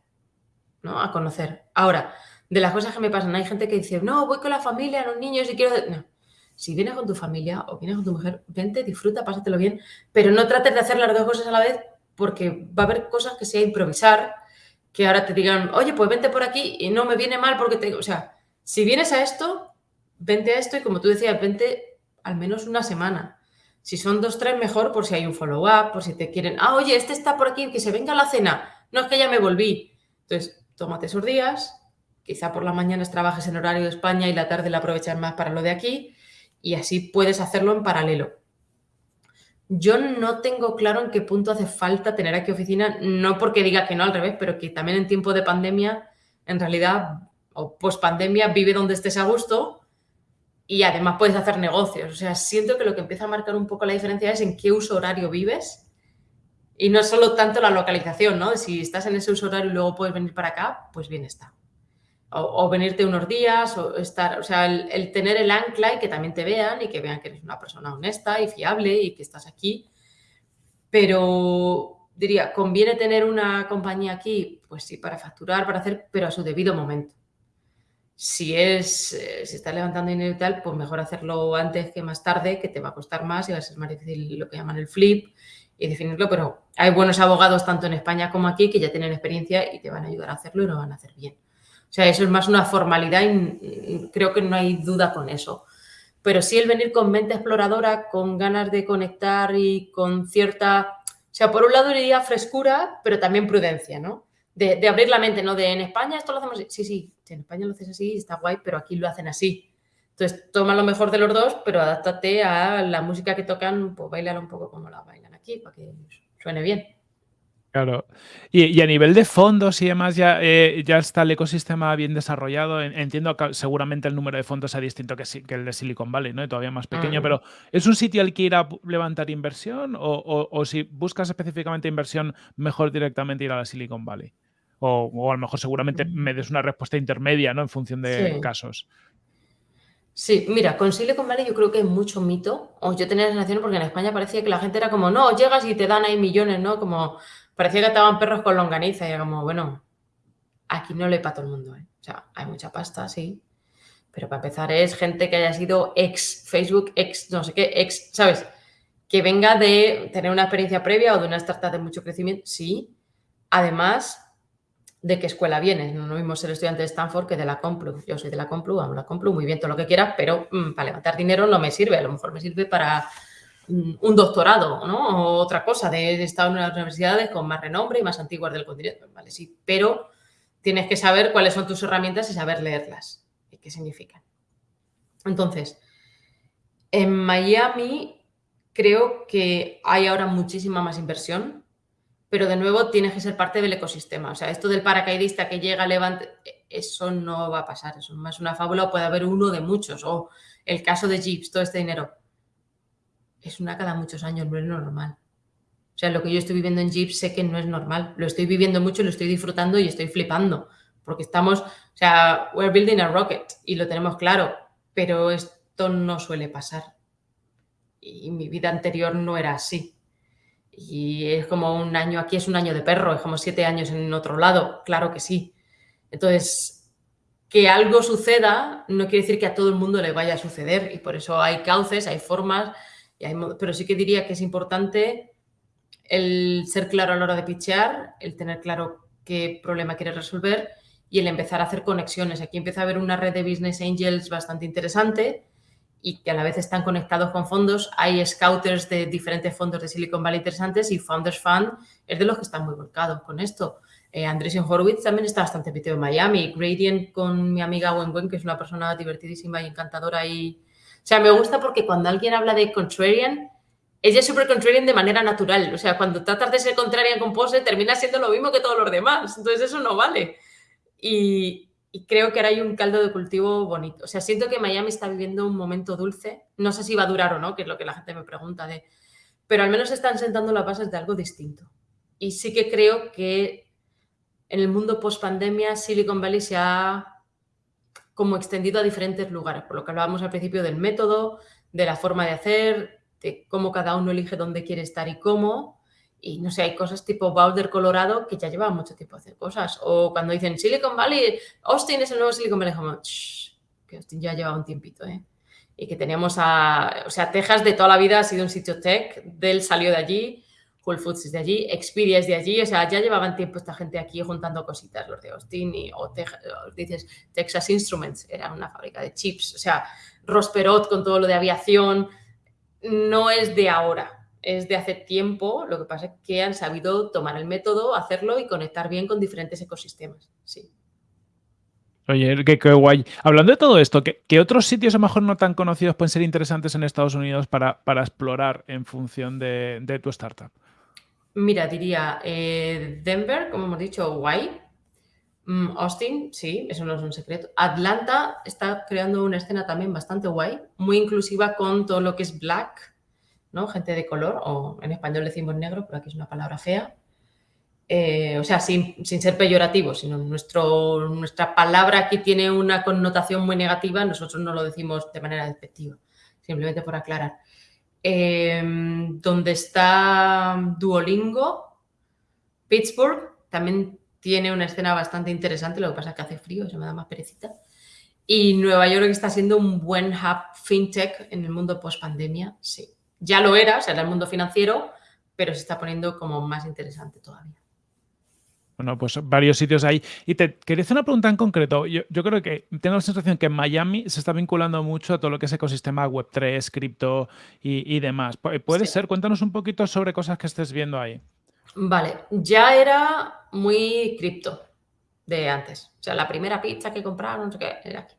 ¿no? A conocer. Ahora, de las cosas que me pasan, hay gente que dice, no, voy con la familia, los niños y quiero... No. Si vienes con tu familia o vienes con tu mujer, vente, disfruta, pásatelo bien, pero no trates de hacer las dos cosas a la vez porque va a haber cosas que sea improvisar, que ahora te digan, oye, pues vente por aquí y no me viene mal porque tengo... O sea, si vienes a esto, vente a esto y como tú decías, vente al menos una semana. Si son dos, tres, mejor por si hay un follow-up, por si te quieren, ah, oye, este está por aquí, que se venga a la cena. No, es que ya me volví. Entonces, tómate esos días, quizá por las mañanas trabajes en horario de España y la tarde la aprovechas más para lo de aquí y así puedes hacerlo en paralelo. Yo no tengo claro en qué punto hace falta tener aquí oficina, no porque diga que no al revés, pero que también en tiempo de pandemia, en realidad, o post pandemia, vive donde estés a gusto y además puedes hacer negocios. O sea, siento que lo que empieza a marcar un poco la diferencia es en qué uso horario vives y no solo tanto la localización, ¿no? Si estás en ese uso horario y luego puedes venir para acá, pues bien está. O, venirte unos días, o estar, o sea, el, tener el ancla y que también te vean y que vean que eres una persona honesta y fiable y que estás aquí. Pero diría, ¿conviene tener una compañía aquí? Pues sí, para facturar, para hacer, pero a su debido momento si es, eh, si está levantando dinero y tal, pues mejor hacerlo antes que más tarde, que te va a costar más y va a ser más difícil lo que llaman el flip y definirlo, pero hay buenos abogados tanto en España como aquí que ya tienen experiencia y te van a ayudar a hacerlo y lo van a hacer bien. O sea, eso es más una formalidad y creo que no hay duda con eso. Pero sí el venir con mente exploradora, con ganas de conectar y con cierta... O sea, por un lado diría frescura, pero también prudencia, ¿no? De, abrir la mente, ¿no? De en España esto lo hacemos así. Sí, sí, en España lo haces así, está guay, pero aquí lo hacen así. Entonces, toma lo mejor de los dos, pero adáptate a la música que tocan, pues bailala un poco como la bailan aquí, para que suene bien. Claro. Y, a nivel de fondos y demás, ya, eh, ya está el ecosistema bien desarrollado. Entiendo que seguramente el número de fondos sea distinto que, que el de Silicon Valley, ¿no? todavía más pequeño, mm. pero ¿es un sitio al que ir a levantar inversión? O, si buscas específicamente inversión, mejor directamente ir a la Silicon Valley? O, a lo mejor seguramente mm. me des una respuesta intermedia, ¿no? En función de casos. Sí, mira, con Silicon Valley yo creo que es mucho mito. O yo tenía la sensación porque en España parecía que la gente era como, no, llegas y te dan ahí millones, ¿no? Como parecía que estaban perros con longaniza y era como, bueno, aquí no le para todo el mundo, ¿eh? O sea, hay mucha pasta, sí. Pero para empezar es gente que haya sido ex Facebook, ex no sé qué, ex, ¿sabes? Que venga de tener una experiencia previa o de una startup de mucho crecimiento, sí. Además, de qué escuela vienes. No lo mismo ser estudiante de Stanford que de la Complu. Yo soy de la Complu, amo la Complu, muy bien, todo lo que quieras, pero mm, para levantar dinero no me sirve. A lo mejor me sirve para un doctorado, ¿no? O otra cosa. De, he estado en unas universidades con más renombre y más antiguas del continente, ¿vale? Sí, pero tienes que saber cuáles son tus herramientas y saber leerlas y qué significan. Entonces, en Miami creo que hay ahora muchísima más inversión pero de nuevo tienes que ser parte del ecosistema. O sea, esto del paracaidista que llega, levante, eso no va a pasar, eso es más una fábula, puede haber uno de muchos, o el caso de Jeeps, todo este dinero. Es una cada muchos años, no es normal. O sea, lo que yo estoy viviendo en Jeeps sé que no es normal. Lo estoy viviendo mucho, lo estoy disfrutando y estoy flipando. Porque estamos, o sea, we're building a rocket y lo tenemos claro, pero esto no suele pasar. Y mi vida anterior no era así. Y es como un año, aquí es un año de perro, es como siete años en otro lado, claro que sí. Entonces, que algo suceda no quiere decir que a todo el mundo le vaya a suceder y por eso hay cauces, hay formas, hay, pero sí que diría que es importante el ser claro a la hora de pitchear, el tener claro qué problema quieres resolver y el empezar a hacer conexiones. Aquí empieza a haber una red de business angels bastante interesante y que a la vez están conectados con fondos. Hay scouters de diferentes fondos de Silicon Valley interesantes y Founders Fund es de los que están muy volcados con esto. Eh, Andreessen Horowitz también está bastante metido en Miami. Gradient con mi amiga Wen Wen, que es una persona divertidísima y encantadora. Y... O sea, me gusta porque cuando alguien habla de contrarian, ella es súper contrarian de manera natural. O sea, cuando tratas de ser contrarian con pose, termina siendo lo mismo que todos los demás. Entonces, eso no vale. Y, creo que ahora hay un caldo de cultivo bonito. O sea, siento que Miami está viviendo un momento dulce. No sé si va a durar o no, que es lo que la gente me pregunta de... Pero al menos están sentando las bases de algo distinto. Y sí que creo que en el mundo post pandemia Silicon Valley se ha como extendido a diferentes lugares, por lo que hablábamos al principio del método, de la forma de hacer, de cómo cada uno elige dónde quiere estar y cómo. Y no sé, hay cosas tipo Boulder, Colorado, que ya llevan mucho tiempo a hacer cosas. O cuando dicen Silicon Valley, Austin es el nuevo Silicon Valley, como, que Austin ya lleva un tiempito, ¿eh? Y que teníamos a, o sea, Texas de toda la vida ha sido un sitio tech, Dell salió de allí, Whole Foods es de allí, Xperia es de allí, o sea, ya llevaban tiempo esta gente aquí juntando cositas, los de Austin y, o, dices Texas Instruments, era una fábrica de chips, o sea, Rosperot con todo lo de aviación, no es de ahora, es de hace tiempo, lo que pasa es que han sabido tomar el método, hacerlo y conectar bien con diferentes ecosistemas, sí. Oye, qué, guay. Hablando de todo esto, ¿qué, otros sitios a lo mejor no tan conocidos pueden ser interesantes en Estados Unidos para, para explorar en función de, tu startup? Mira, diría eh, Denver, como hemos dicho, guay. Mm, Austin, sí, eso no es un secreto. Atlanta está creando una escena también bastante guay, muy inclusiva con todo lo que es black, ¿no? Gente de color, o en español decimos negro, pero aquí es una palabra fea. Eh, o sea, sin, ser peyorativo, sino nuestra palabra aquí tiene una connotación muy negativa, nosotros no lo decimos de manera despectiva, simplemente por aclarar. Em, donde está Duolingo, Pittsburgh, también tiene una escena bastante interesante, lo que pasa es que hace frío, eso me da más perecita. Y Nueva York está siendo un buen hub fintech en el mundo post pandemia, sí. Ya lo era, o sea, era el mundo financiero, pero se está poniendo como más interesante todavía. Bueno, pues varios sitios ahí. Y te quería hacer una pregunta en concreto. Yo, creo que tengo la sensación que en Miami se está vinculando mucho a todo lo que es ecosistema Web3, cripto y, demás. ¿Puede ser? Cuéntanos un poquito sobre cosas que estés viendo ahí. Vale, ya era muy cripto de antes. O sea, la primera pizza que compraron, no sé qué, era aquí.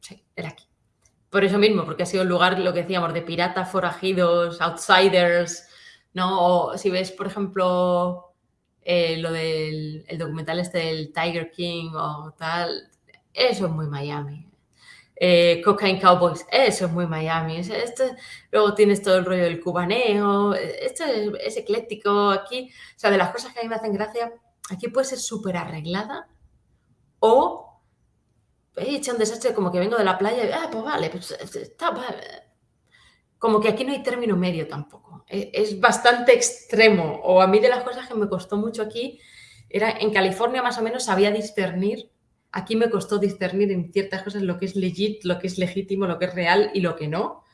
Sí, era aquí. Por eso mismo, porque ha sido un lugar, lo que decíamos, de piratas forajidos, outsiders, ¿no? O si ves, por ejemplo, eh, lo del documental este del Tiger King o tal, eso es muy Miami. Eh, Cocaine Cowboys, eso es muy Miami. Este, luego tienes todo el rollo del cubaneo, esto es, ecléctico aquí. O sea, de las cosas que a mí me hacen gracia, aquí puede ser súper arreglada o he hecho un desastre como que vengo de la playa y, ah, pues vale, pues está, como que aquí no hay término medio tampoco. E, es, bastante extremo. O a mí de las cosas que me costó mucho aquí era en California más o menos sabía discernir. Aquí me costó discernir en ciertas cosas lo que es legit, lo que es legítimo, lo que es real y lo que no.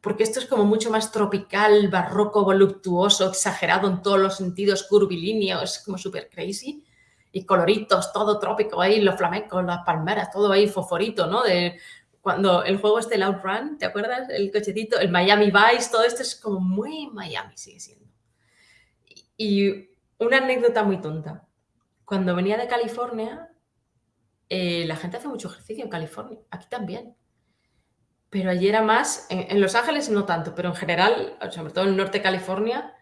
Porque esto es como mucho más tropical, barroco, voluptuoso, exagerado en todos los sentidos, curvilíneo, es como súper crazy. Y coloritos, todo trópico ahí, los flamencos, las palmeras, todo ahí fosforito, ¿no? De cuando el juego este, el Outrun, ¿te acuerdas? El cochecito, el Miami Vice, todo esto es como muy Miami, sigue siendo. Y una anécdota muy tonta. Cuando venía de California, eh, la gente hace mucho ejercicio en California, aquí también. Pero allí era más, en, Los Ángeles no tanto, pero en general, sobre todo en el norte de California,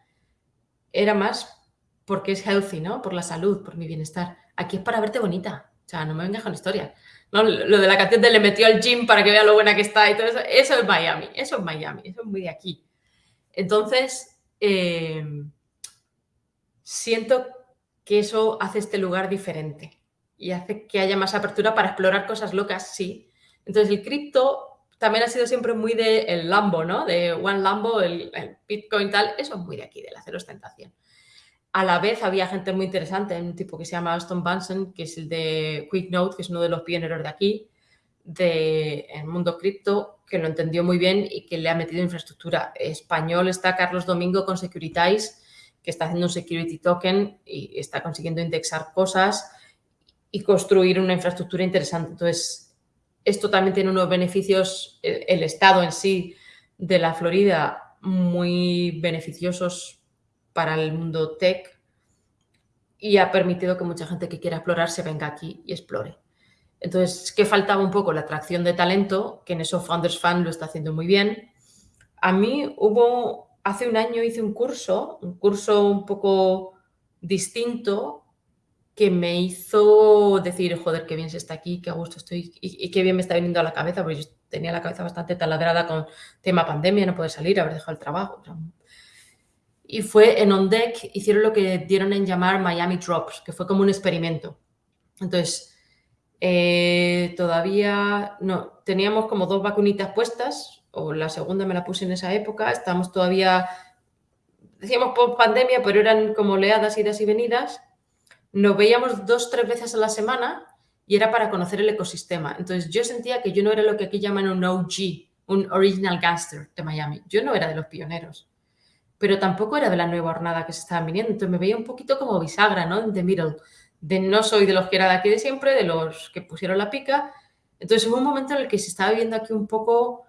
era más porque es healthy, ¿no? Por la salud, por mi bienestar. Aquí es para verte bonita. O sea, no me vengas con Lo de la canción de le metió al gym para que vea lo buena que está y todo eso, eso es Miami, eso es Miami, eso es muy de aquí. Entonces, eh, siento que eso hace este lugar diferente y hace que haya más apertura para explorar cosas locas, sí. Entonces, el cripto también ha sido siempre muy de el Lambo, ¿no? De One Lambo, el, el Bitcoin tal, eso es muy de aquí, de la cero ostentación. A la vez había gente muy interesante, un tipo que se llama Aston Bunsen, que es el de QuickNote, que es uno de los pioneros de aquí, del mundo cripto, que lo entendió muy bien y que le ha metido infraestructura. Español está Carlos Domingo con Securitize, que está haciendo un security token y está consiguiendo indexar cosas y construir una infraestructura interesante. Entonces, esto también tiene unos beneficios, el estado en sí de la Florida, muy beneficiosos para el mundo tech y ha permitido que mucha gente que quiera explorar se venga aquí y explore. Entonces, ¿qué faltaba un poco? La atracción de talento, que en eso Founders Fan lo está haciendo muy bien. A mí hubo, hace un año hice un curso, un curso un poco distinto, que me hizo decir, joder, qué bien se está aquí, qué a gusto estoy y, qué bien me está viniendo a la cabeza, porque yo tenía la cabeza bastante taladrada con tema pandemia, no poder salir, haber dejado el trabajo y fue en On Deck, hicieron lo que dieron en llamar Miami Drops, que fue como un experimento. Entonces, eh, todavía no, teníamos como dos vacunitas puestas, o la segunda me la puse en esa época, estamos todavía, decíamos por pandemia, pero eran como oleadas, idas y venidas. Nos veíamos dos, tres veces a la semana y era para conocer el ecosistema. Entonces yo sentía que yo no era lo que aquí llaman un OG, un Original Gangster de Miami. Yo no era de los pioneros, pero tampoco era de la nueva hornada que se estaban viniendo. Entonces me veía un poquito como bisagra, ¿no? The middle. De no soy de los que era de aquí de siempre, de los que pusieron la pica. Entonces hubo un momento en el que se estaba viendo aquí un poco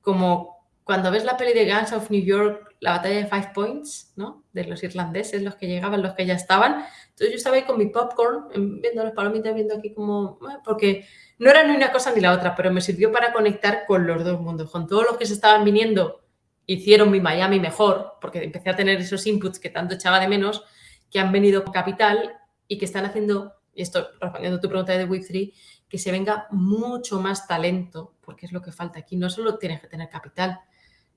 como cuando ves la peli de Guns of New York, la batalla de Five Points, ¿no? De los irlandeses, los que llegaban, los que ya estaban. Entonces yo estaba ahí con mi popcorn, viendo las palomitas, viendo aquí como... Eh, porque no era ni una cosa ni la otra, pero me sirvió para conectar con los dos mundos, con todos los que se estaban viniendo, hicieron mi Miami mejor, porque empecé a tener esos inputs que tanto echaba de menos, que han venido capital y que están haciendo, y esto respondiendo a tu pregunta de Web3, que se venga mucho más talento, porque es lo que falta aquí. No solo tienes que tener capital,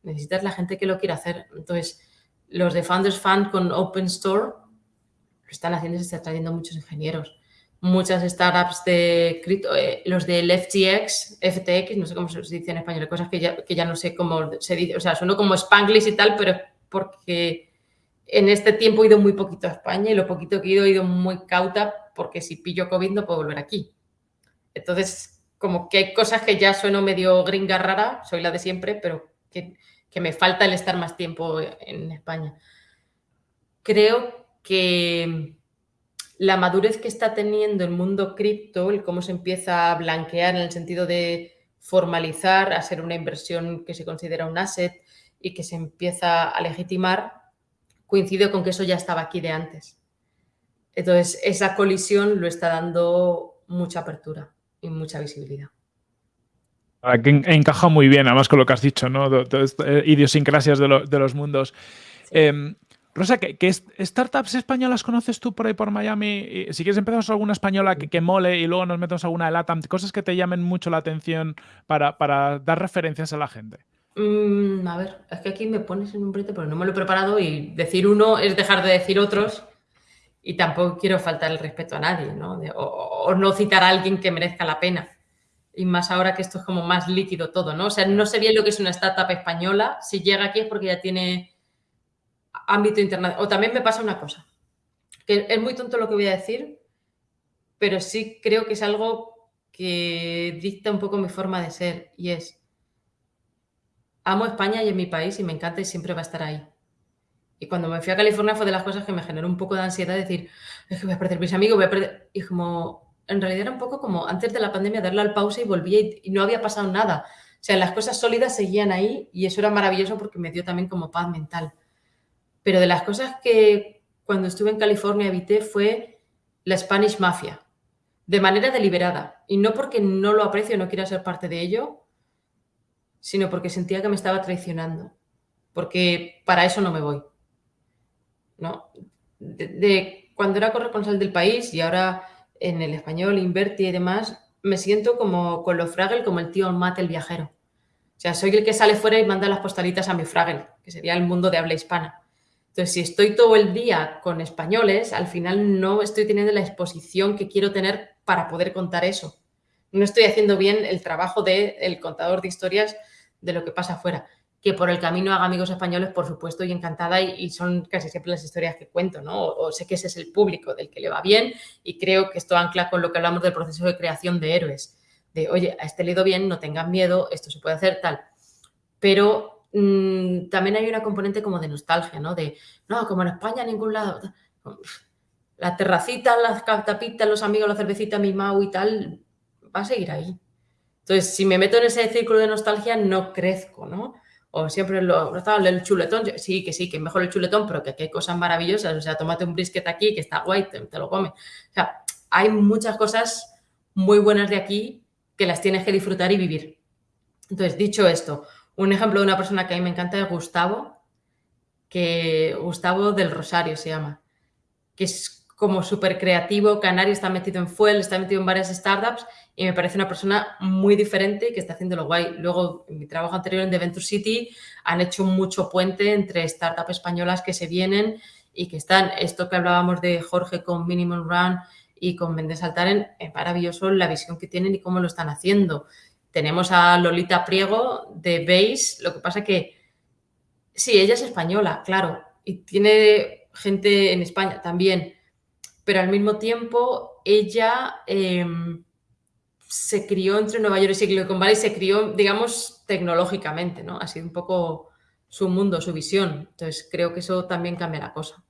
necesitas la gente que lo quiera hacer. Entonces, los de Founders Fund con Open Store lo están haciendo y se están trayendo muchos ingenieros. Muchas startups de cripto, eh, los del FTX, FTX, no sé cómo se dice en español, cosas que ya, que ya no sé cómo se dice, o sea, sueno como Spanglish y tal, pero porque en este tiempo he ido muy poquito a España y lo poquito que he ido he ido muy cauta porque si pillo COVID no puedo volver aquí. Entonces, como que hay cosas que ya sueno medio gringa rara, soy la de siempre, pero que, me falta el estar más tiempo en España. Creo que la madurez que está teniendo el mundo cripto, el cómo se empieza a blanquear en el sentido de formalizar, a ser una inversión que se considera un asset y que se empieza a legitimar, coincide con que eso ya estaba aquí de antes. Entonces, esa colisión lo está dando mucha apertura y mucha visibilidad. encaja muy bien, además, con lo que has dicho, ¿no? De, idiosincrasias de, los mundos. Em, Rosa, ¿qué, startups españolas conoces tú por ahí por Miami? Si quieres empezamos alguna española que, mole y luego nos metemos alguna de LATAM, cosas que te llamen mucho la atención para, dar referencias a la gente. Mm, a ver, es que aquí me pones en un brete, pero no me lo he preparado y decir uno es dejar de decir otros y tampoco quiero faltar el respeto a nadie, ¿no? o, no citar a alguien que merezca la pena. Y más ahora que esto es como más líquido todo, ¿no? O sea, no sé bien lo que es una startup española. Si llega aquí es porque ya tiene ámbito internacional. O también me pasa una cosa, que es muy tonto lo que voy a decir, pero sí creo que es algo que dicta un poco mi forma de ser y es, amo España y es mi país y me encanta y siempre va a estar ahí. Y cuando me fui a California fue de las cosas que me generó un poco de ansiedad decir, es que voy a perder mis amigos, voy a perder... Y como, en realidad era un poco como antes de la pandemia darle al pausa y volvía y, no había pasado nada. O sea, las cosas sólidas seguían ahí y eso era maravilloso porque me dio también como paz mental. Pero de las cosas que cuando estuve en California evité fue la Spanish Mafia, de manera deliberada. Y no porque no lo aprecio, no quiera ser parte de ello, sino porque sentía que me estaba traicionando. Porque para eso no me voy. ¿no? De, cuando era corresponsal del país y ahora en el español, Inverti y demás, me siento como con los Fraggle, como el tío Mate el viajero. O sea, soy el que sale fuera y manda las postalitas a mi Fraggle, que sería el mundo de habla hispana. Entonces, si estoy todo el día con españoles, al final no estoy teniendo la exposición que quiero tener para poder contar eso. No estoy haciendo bien el trabajo del el contador de historias de lo que pasa afuera que por el camino haga amigos españoles, por supuesto, y encantada, y, son casi siempre las historias que cuento, ¿no? O, sé que ese es el público del que le va bien, y creo que esto ancla con lo que hablamos del proceso de creación de héroes, de, oye, a este le bien, no tengan miedo, esto se puede hacer, tal. Pero mm, también hay una componente como de nostalgia, ¿no? De, no, como en España, ningún lado. La terracita, las tapitas, los amigos, la cervecita, mi mau y tal, va a seguir ahí. Entonces, si me meto en ese círculo de nostalgia, no crezco, ¿no? o siempre lo, el chuletón, sí, que sí, que mejor el chuletón, pero que, hay cosas maravillosas, o sea, tómate un brisket aquí que está guay, te, lo comes. O sea, hay muchas cosas muy buenas de aquí que las tienes que disfrutar y vivir. Entonces, dicho esto, un ejemplo de una persona que a mí me encanta es Gustavo, que Gustavo del Rosario se llama, que es como súper creativo, canario, está metido en Fuel, está metido en varias startups y me parece una persona muy diferente que está haciendo lo guay. Luego, en mi trabajo anterior en The Venture City, han hecho mucho puente entre startups españolas que se vienen y que están, esto que hablábamos de Jorge con Minimum Run y con Mendes Altaren, es maravilloso la visión que tienen y cómo lo están haciendo. Tenemos a Lolita Priego de Base, lo que pasa que sí, ella es española, claro, y tiene gente en España también, pero al mismo tiempo ella em, se crió entre Nueva York y Silicon Valley, se crió, digamos, tecnológicamente, ¿no? Ha sido un poco su mundo, su visión. Entonces creo que eso también cambia la cosa.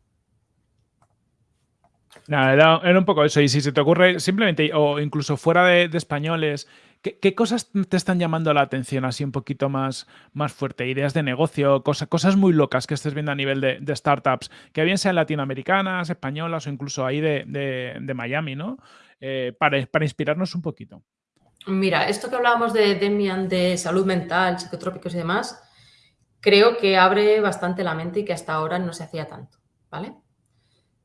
Nada, era, un poco eso. Y si se te ocurre, simplemente, o incluso fuera de, españoles, ¿qué, cosas te están llamando la atención así un poquito más, más fuerte? Ideas de negocio, cosas muy locas que estés viendo a nivel de, startups, que bien sean latinoamericanas, españolas o incluso ahí de, Miami, ¿no? Eh, para, para inspirarnos un poquito. Mira, esto que hablábamos de Demian, de salud mental, psicotrópicos y demás, creo que abre bastante la mente y que hasta ahora no se hacía tanto, ¿vale?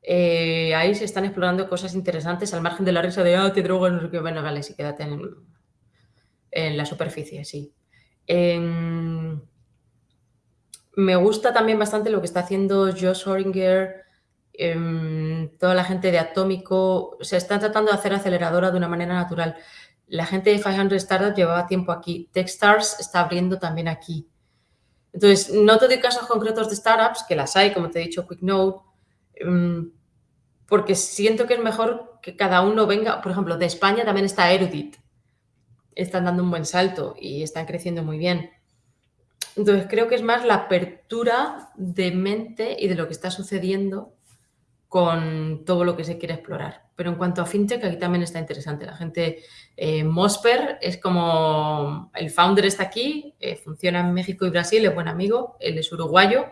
Eh, ahí se están explorando cosas interesantes al margen de la risa de, ah, te drogas, no sé qué, bueno, vale, sí, quédate en, la superficie, sí. me gusta también bastante lo que está haciendo Josh Horinger, em, toda la gente de Atómico, se están tratando de hacer aceleradora de una manera natural. La gente de 500 Startups llevaba tiempo aquí. Techstars está abriendo también aquí. Entonces, no te doy casos concretos de startups, que las hay, como te he dicho, QuickNote, Em, porque siento que es mejor que cada uno venga, por ejemplo, de España también está Erudit, están dando un buen salto y están creciendo muy bien. Entonces creo que es más la apertura de mente y de lo que está sucediendo con todo lo que se quiere explorar. Pero en cuanto a fintech, aquí también está interesante. La gente, eh, Mosper es como el founder está aquí, eh, funciona en México y Brasil, es buen amigo, él es uruguayo,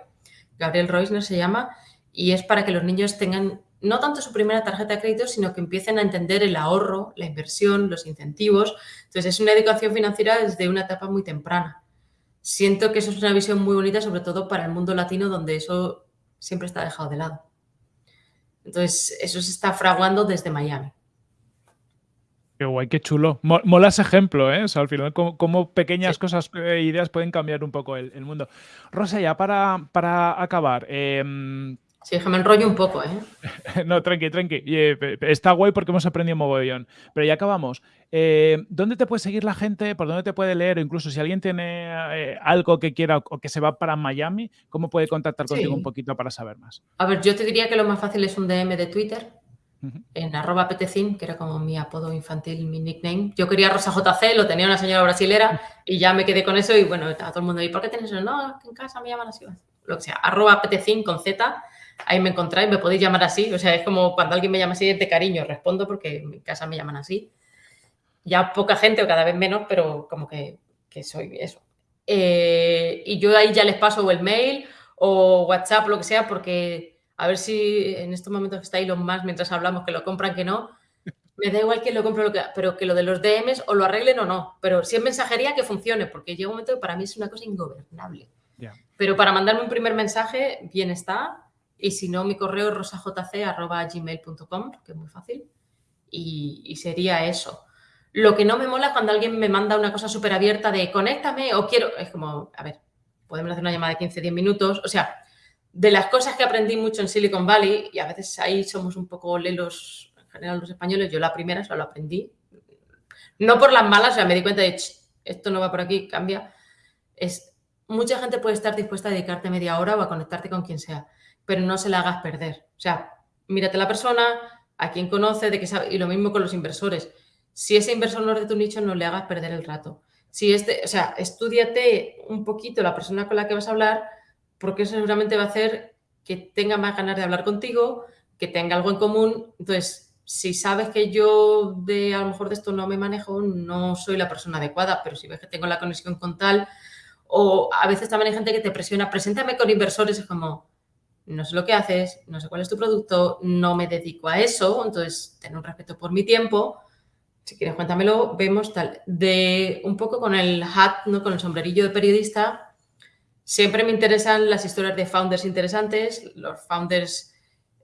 Gabriel Reusner se llama, y es para que los niños tengan no tanto su primera tarjeta de crédito, sino que empiecen a entender el ahorro, la inversión, los incentivos. Entonces, es una educación financiera desde una etapa muy temprana. Siento que eso es una visión muy bonita, sobre todo para el mundo latino, donde eso siempre está dejado de lado. Entonces, eso se está fraguando desde Miami. Qué guay, qué chulo. Mola ese ejemplo, ¿eh? O sea, al final, cómo, pequeñas cosas e ideas pueden cambiar un poco el, mundo. Rosa, ya para, para acabar, em, Sí, que me enrollo un poco, ¿eh? no, tranqui, tranqui. Eh, está guay porque hemos aprendido mogollón. Pero ya acabamos. Eh, ¿Dónde te puede seguir la gente? ¿Por dónde te puede leer? incluso si alguien tiene eh, algo que quiera o que se va para Miami, ¿cómo puede contactar contigo un poquito para saber más? A ver, yo te diría que lo más fácil es un DM de Twitter, en arroba petecin, que era como mi apodo infantil, mi nickname. Yo quería Rosa JC, lo tenía una señora brasilera y ya me quedé con eso y bueno, estaba todo el mundo ahí, ¿por qué tienes eso? No, en casa me llaman así. Lo que sea, arroba petecin con Z ahí me encontráis, me podéis llamar así. O sea, es como cuando alguien me llama así de cariño, respondo porque en mi casa me llaman así. Ya poca gente o cada vez menos, pero como que, soy eso. Eh, y yo ahí ya les paso el mail o WhatsApp, lo que sea, porque a ver si en estos momentos que está los más mientras hablamos que lo compran, que no. Me da igual que lo compre, lo que, pero que lo de los DMs o lo arreglen o no. Pero si es mensajería, que funcione, porque llega un momento que para mí es una cosa ingobernable. Pero para mandarme un primer mensaje, bien está. Y si no, mi correo es rosajc.gmail.com, que es muy fácil. Y, sería eso. Lo que no me mola cuando alguien me manda una cosa súper abierta de conéctame o quiero. Es como, a ver, podemos hacer una llamada de 15, 10 minutos. O sea, de las cosas que aprendí mucho en Silicon Valley, y a veces ahí somos un poco lelos, en general los españoles, yo la primera, eso lo aprendí. No por las malas, o sea, me di cuenta de, esto no va por aquí, cambia. Es, mucha gente puede estar dispuesta a dedicarte media hora o a conectarte con quien sea pero no se la hagas perder. O sea, mírate a la persona, a quien conoce, de qué sabe, y lo mismo con los inversores. Si ese inversor no es de tu nicho, no le hagas perder el rato. Si este, o sea, estudiate un poquito la persona con la que vas a hablar, porque eso seguramente va a hacer que tenga más ganas de hablar contigo, que tenga algo en común. Entonces, si sabes que yo de a lo mejor de esto no me manejo, no soy la persona adecuada, pero si ves que tengo la conexión con tal, o a veces también hay gente que te presiona, preséntame con inversores, es como, no sé lo que haces, no sé cuál es tu producto, no me dedico a eso, entonces ten un respeto por mi tiempo. Si quieres, cuéntamelo, vemos tal. De un poco con el hat, ¿no? con el sombrerillo de periodista, siempre me interesan las historias de founders interesantes, los founders,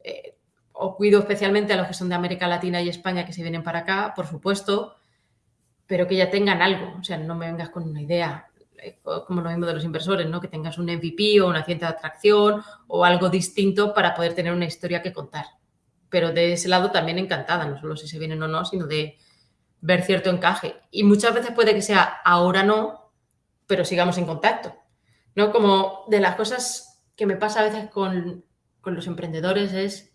eh, o cuido especialmente a los que son de América Latina y España que se vienen para acá, por supuesto, pero que ya tengan algo, o sea, no me vengas con una idea, como lo mismo de los inversores, ¿no? Que tengas un MVP o una ciencia de atracción o algo distinto para poder tener una historia que contar. Pero de ese lado también encantada, no solo si se vienen o no, sino de ver cierto encaje. Y muchas veces puede que sea ahora no, pero sigamos en contacto. ¿No? Como de las cosas que me pasa a veces con, con los emprendedores es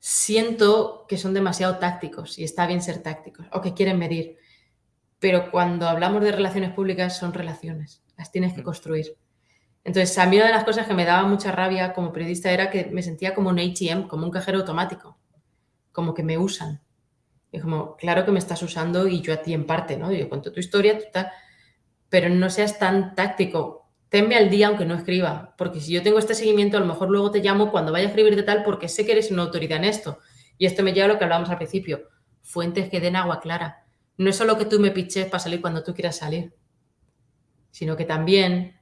siento que son demasiado tácticos y está bien ser tácticos o que quieren medir. Pero cuando hablamos de relaciones públicas son relaciones, las tienes que mm. construir. Entonces, a mí una de las cosas que me daba mucha rabia como periodista era que me sentía como un ATM, como un cajero automático, como que me usan. Y como, claro que me estás usando y yo a ti en parte, ¿no? Yo cuento tu historia, tú tal, pero no seas tan táctico. Tenme al día aunque no escriba, porque si yo tengo este seguimiento, a lo mejor luego te llamo cuando vaya a escribir de tal porque sé que eres una autoridad en esto. Y esto me lleva a lo que hablábamos al principio, fuentes que den agua clara. No es solo que tú me piches para salir cuando tú quieras salir, sino que también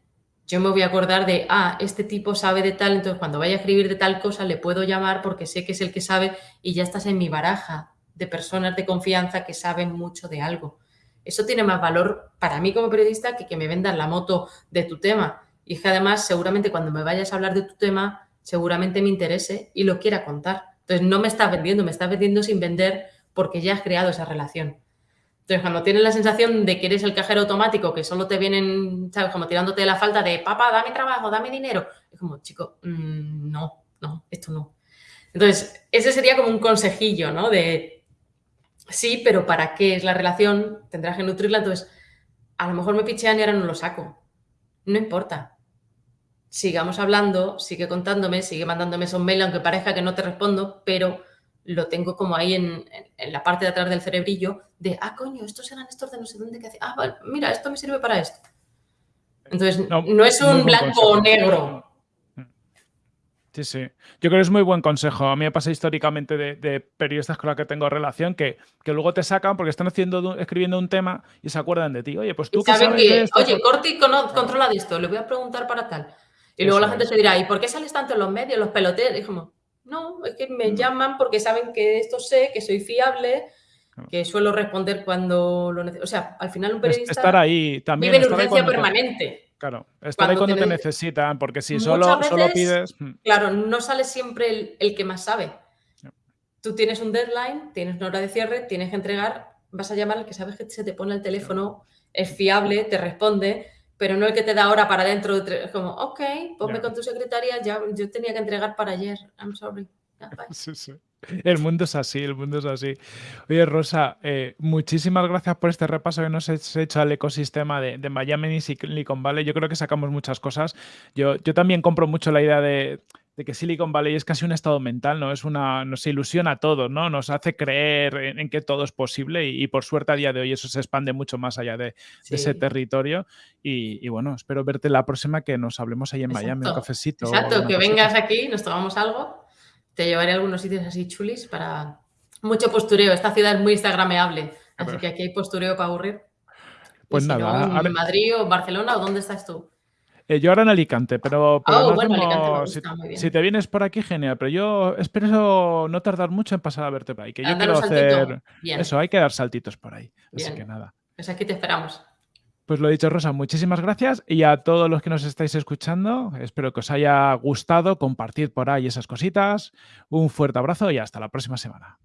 yo me voy a acordar de, ah, este tipo sabe de tal, entonces cuando vaya a escribir de tal cosa le puedo llamar porque sé que es el que sabe y ya estás en mi baraja de personas de confianza que saben mucho de algo. Eso tiene más valor para mí como periodista que que me vendan la moto de tu tema. Y que además seguramente cuando me vayas a hablar de tu tema, seguramente me interese y lo quiera contar. Entonces no me estás vendiendo, me estás vendiendo sin vender porque ya has creado esa relación. Entonces, cuando tienes la sensación de que eres el cajero automático, que solo te vienen, ¿sabes? Como tirándote de la falta de, papá, dame trabajo, dame dinero. Es como, chico, mm, no, no, esto no. Entonces, ese sería como un consejillo, ¿no? De, sí, pero ¿para qué es la relación? Tendrás que nutrirla. Entonces, a lo mejor me pichean y ahora no lo saco. No importa. Sigamos hablando, sigue contándome, sigue mandándome esos mails, aunque parezca que no te respondo, pero lo tengo como ahí en, la parte de atrás del cerebrillo de, ah, coño, estos eran estos de no sé dónde que hace. Ah, mira, esto me sirve para esto. Entonces, no, es un blanco o negro. Sí, sí. Yo creo que es muy buen consejo. A mí me pasa históricamente de, periodistas con los que tengo relación que, que, luego te sacan porque están haciendo, escribiendo un tema y se acuerdan de ti. Oye, pues tú saben que, oye, Corti controla de esto, le voy a preguntar para tal. Y luego la gente te dirá, ¿y por qué sales tanto en los medios, los peloteros? Y como, no, es que me llaman porque saben que esto sé, que soy fiable, que suelo responder cuando lo necesito. O sea, al final un periodista estar ahí también, vive en urgencia permanente. claro, estar ahí cuando te, necesitan, porque si solo, solo pides... Hmm. Claro, no sale siempre el, que más sabe. Tú tienes un deadline, tienes una hora de cierre, tienes que entregar, vas a llamar al que sabes que se te pone el teléfono, es fiable, te responde, pero no el que te da hora para dentro. Es como, ok, ponme con tu secretaria, ya yo tenía que entregar para ayer, I'm sorry. Sí, sí. El mundo es así, el mundo es así. Oye, Rosa, eh, muchísimas gracias por este repaso que nos has hecho al ecosistema de, de, Miami y Silicon Valley. Yo creo que sacamos muchas cosas. Yo, yo también compro mucho la idea de, de que Silicon Valley es casi un estado mental, ¿no? Es una, nos ilusiona a todos, ¿no? Nos hace creer en, que todo es posible y, por suerte a día de hoy eso se expande mucho más allá de, ese territorio. Y, bueno, espero verte la próxima que nos hablemos ahí en Miami, un cafecito. Exacto, que vengas aquí, nos tomamos algo, te llevaré a algunos sitios así chulis para mucho postureo. Esta ciudad es muy instagrameable, así que aquí hay postureo para aburrir. Pues nada. ¿En Madrid o Barcelona o dónde estás tú? Eh, yo ahora en Alicante, pero, si, te vienes por aquí, genial. Pero yo espero no tardar mucho en pasar a verte por ahí. Que yo quiero hacer. Eso, hay que dar saltitos por ahí. Así que nada. Pues aquí te esperamos. Pues lo dicho, Rosa, muchísimas gracias. Y a todos los que nos estáis escuchando, espero que os haya gustado. Compartir por ahí esas cositas. Un fuerte abrazo y hasta la próxima semana.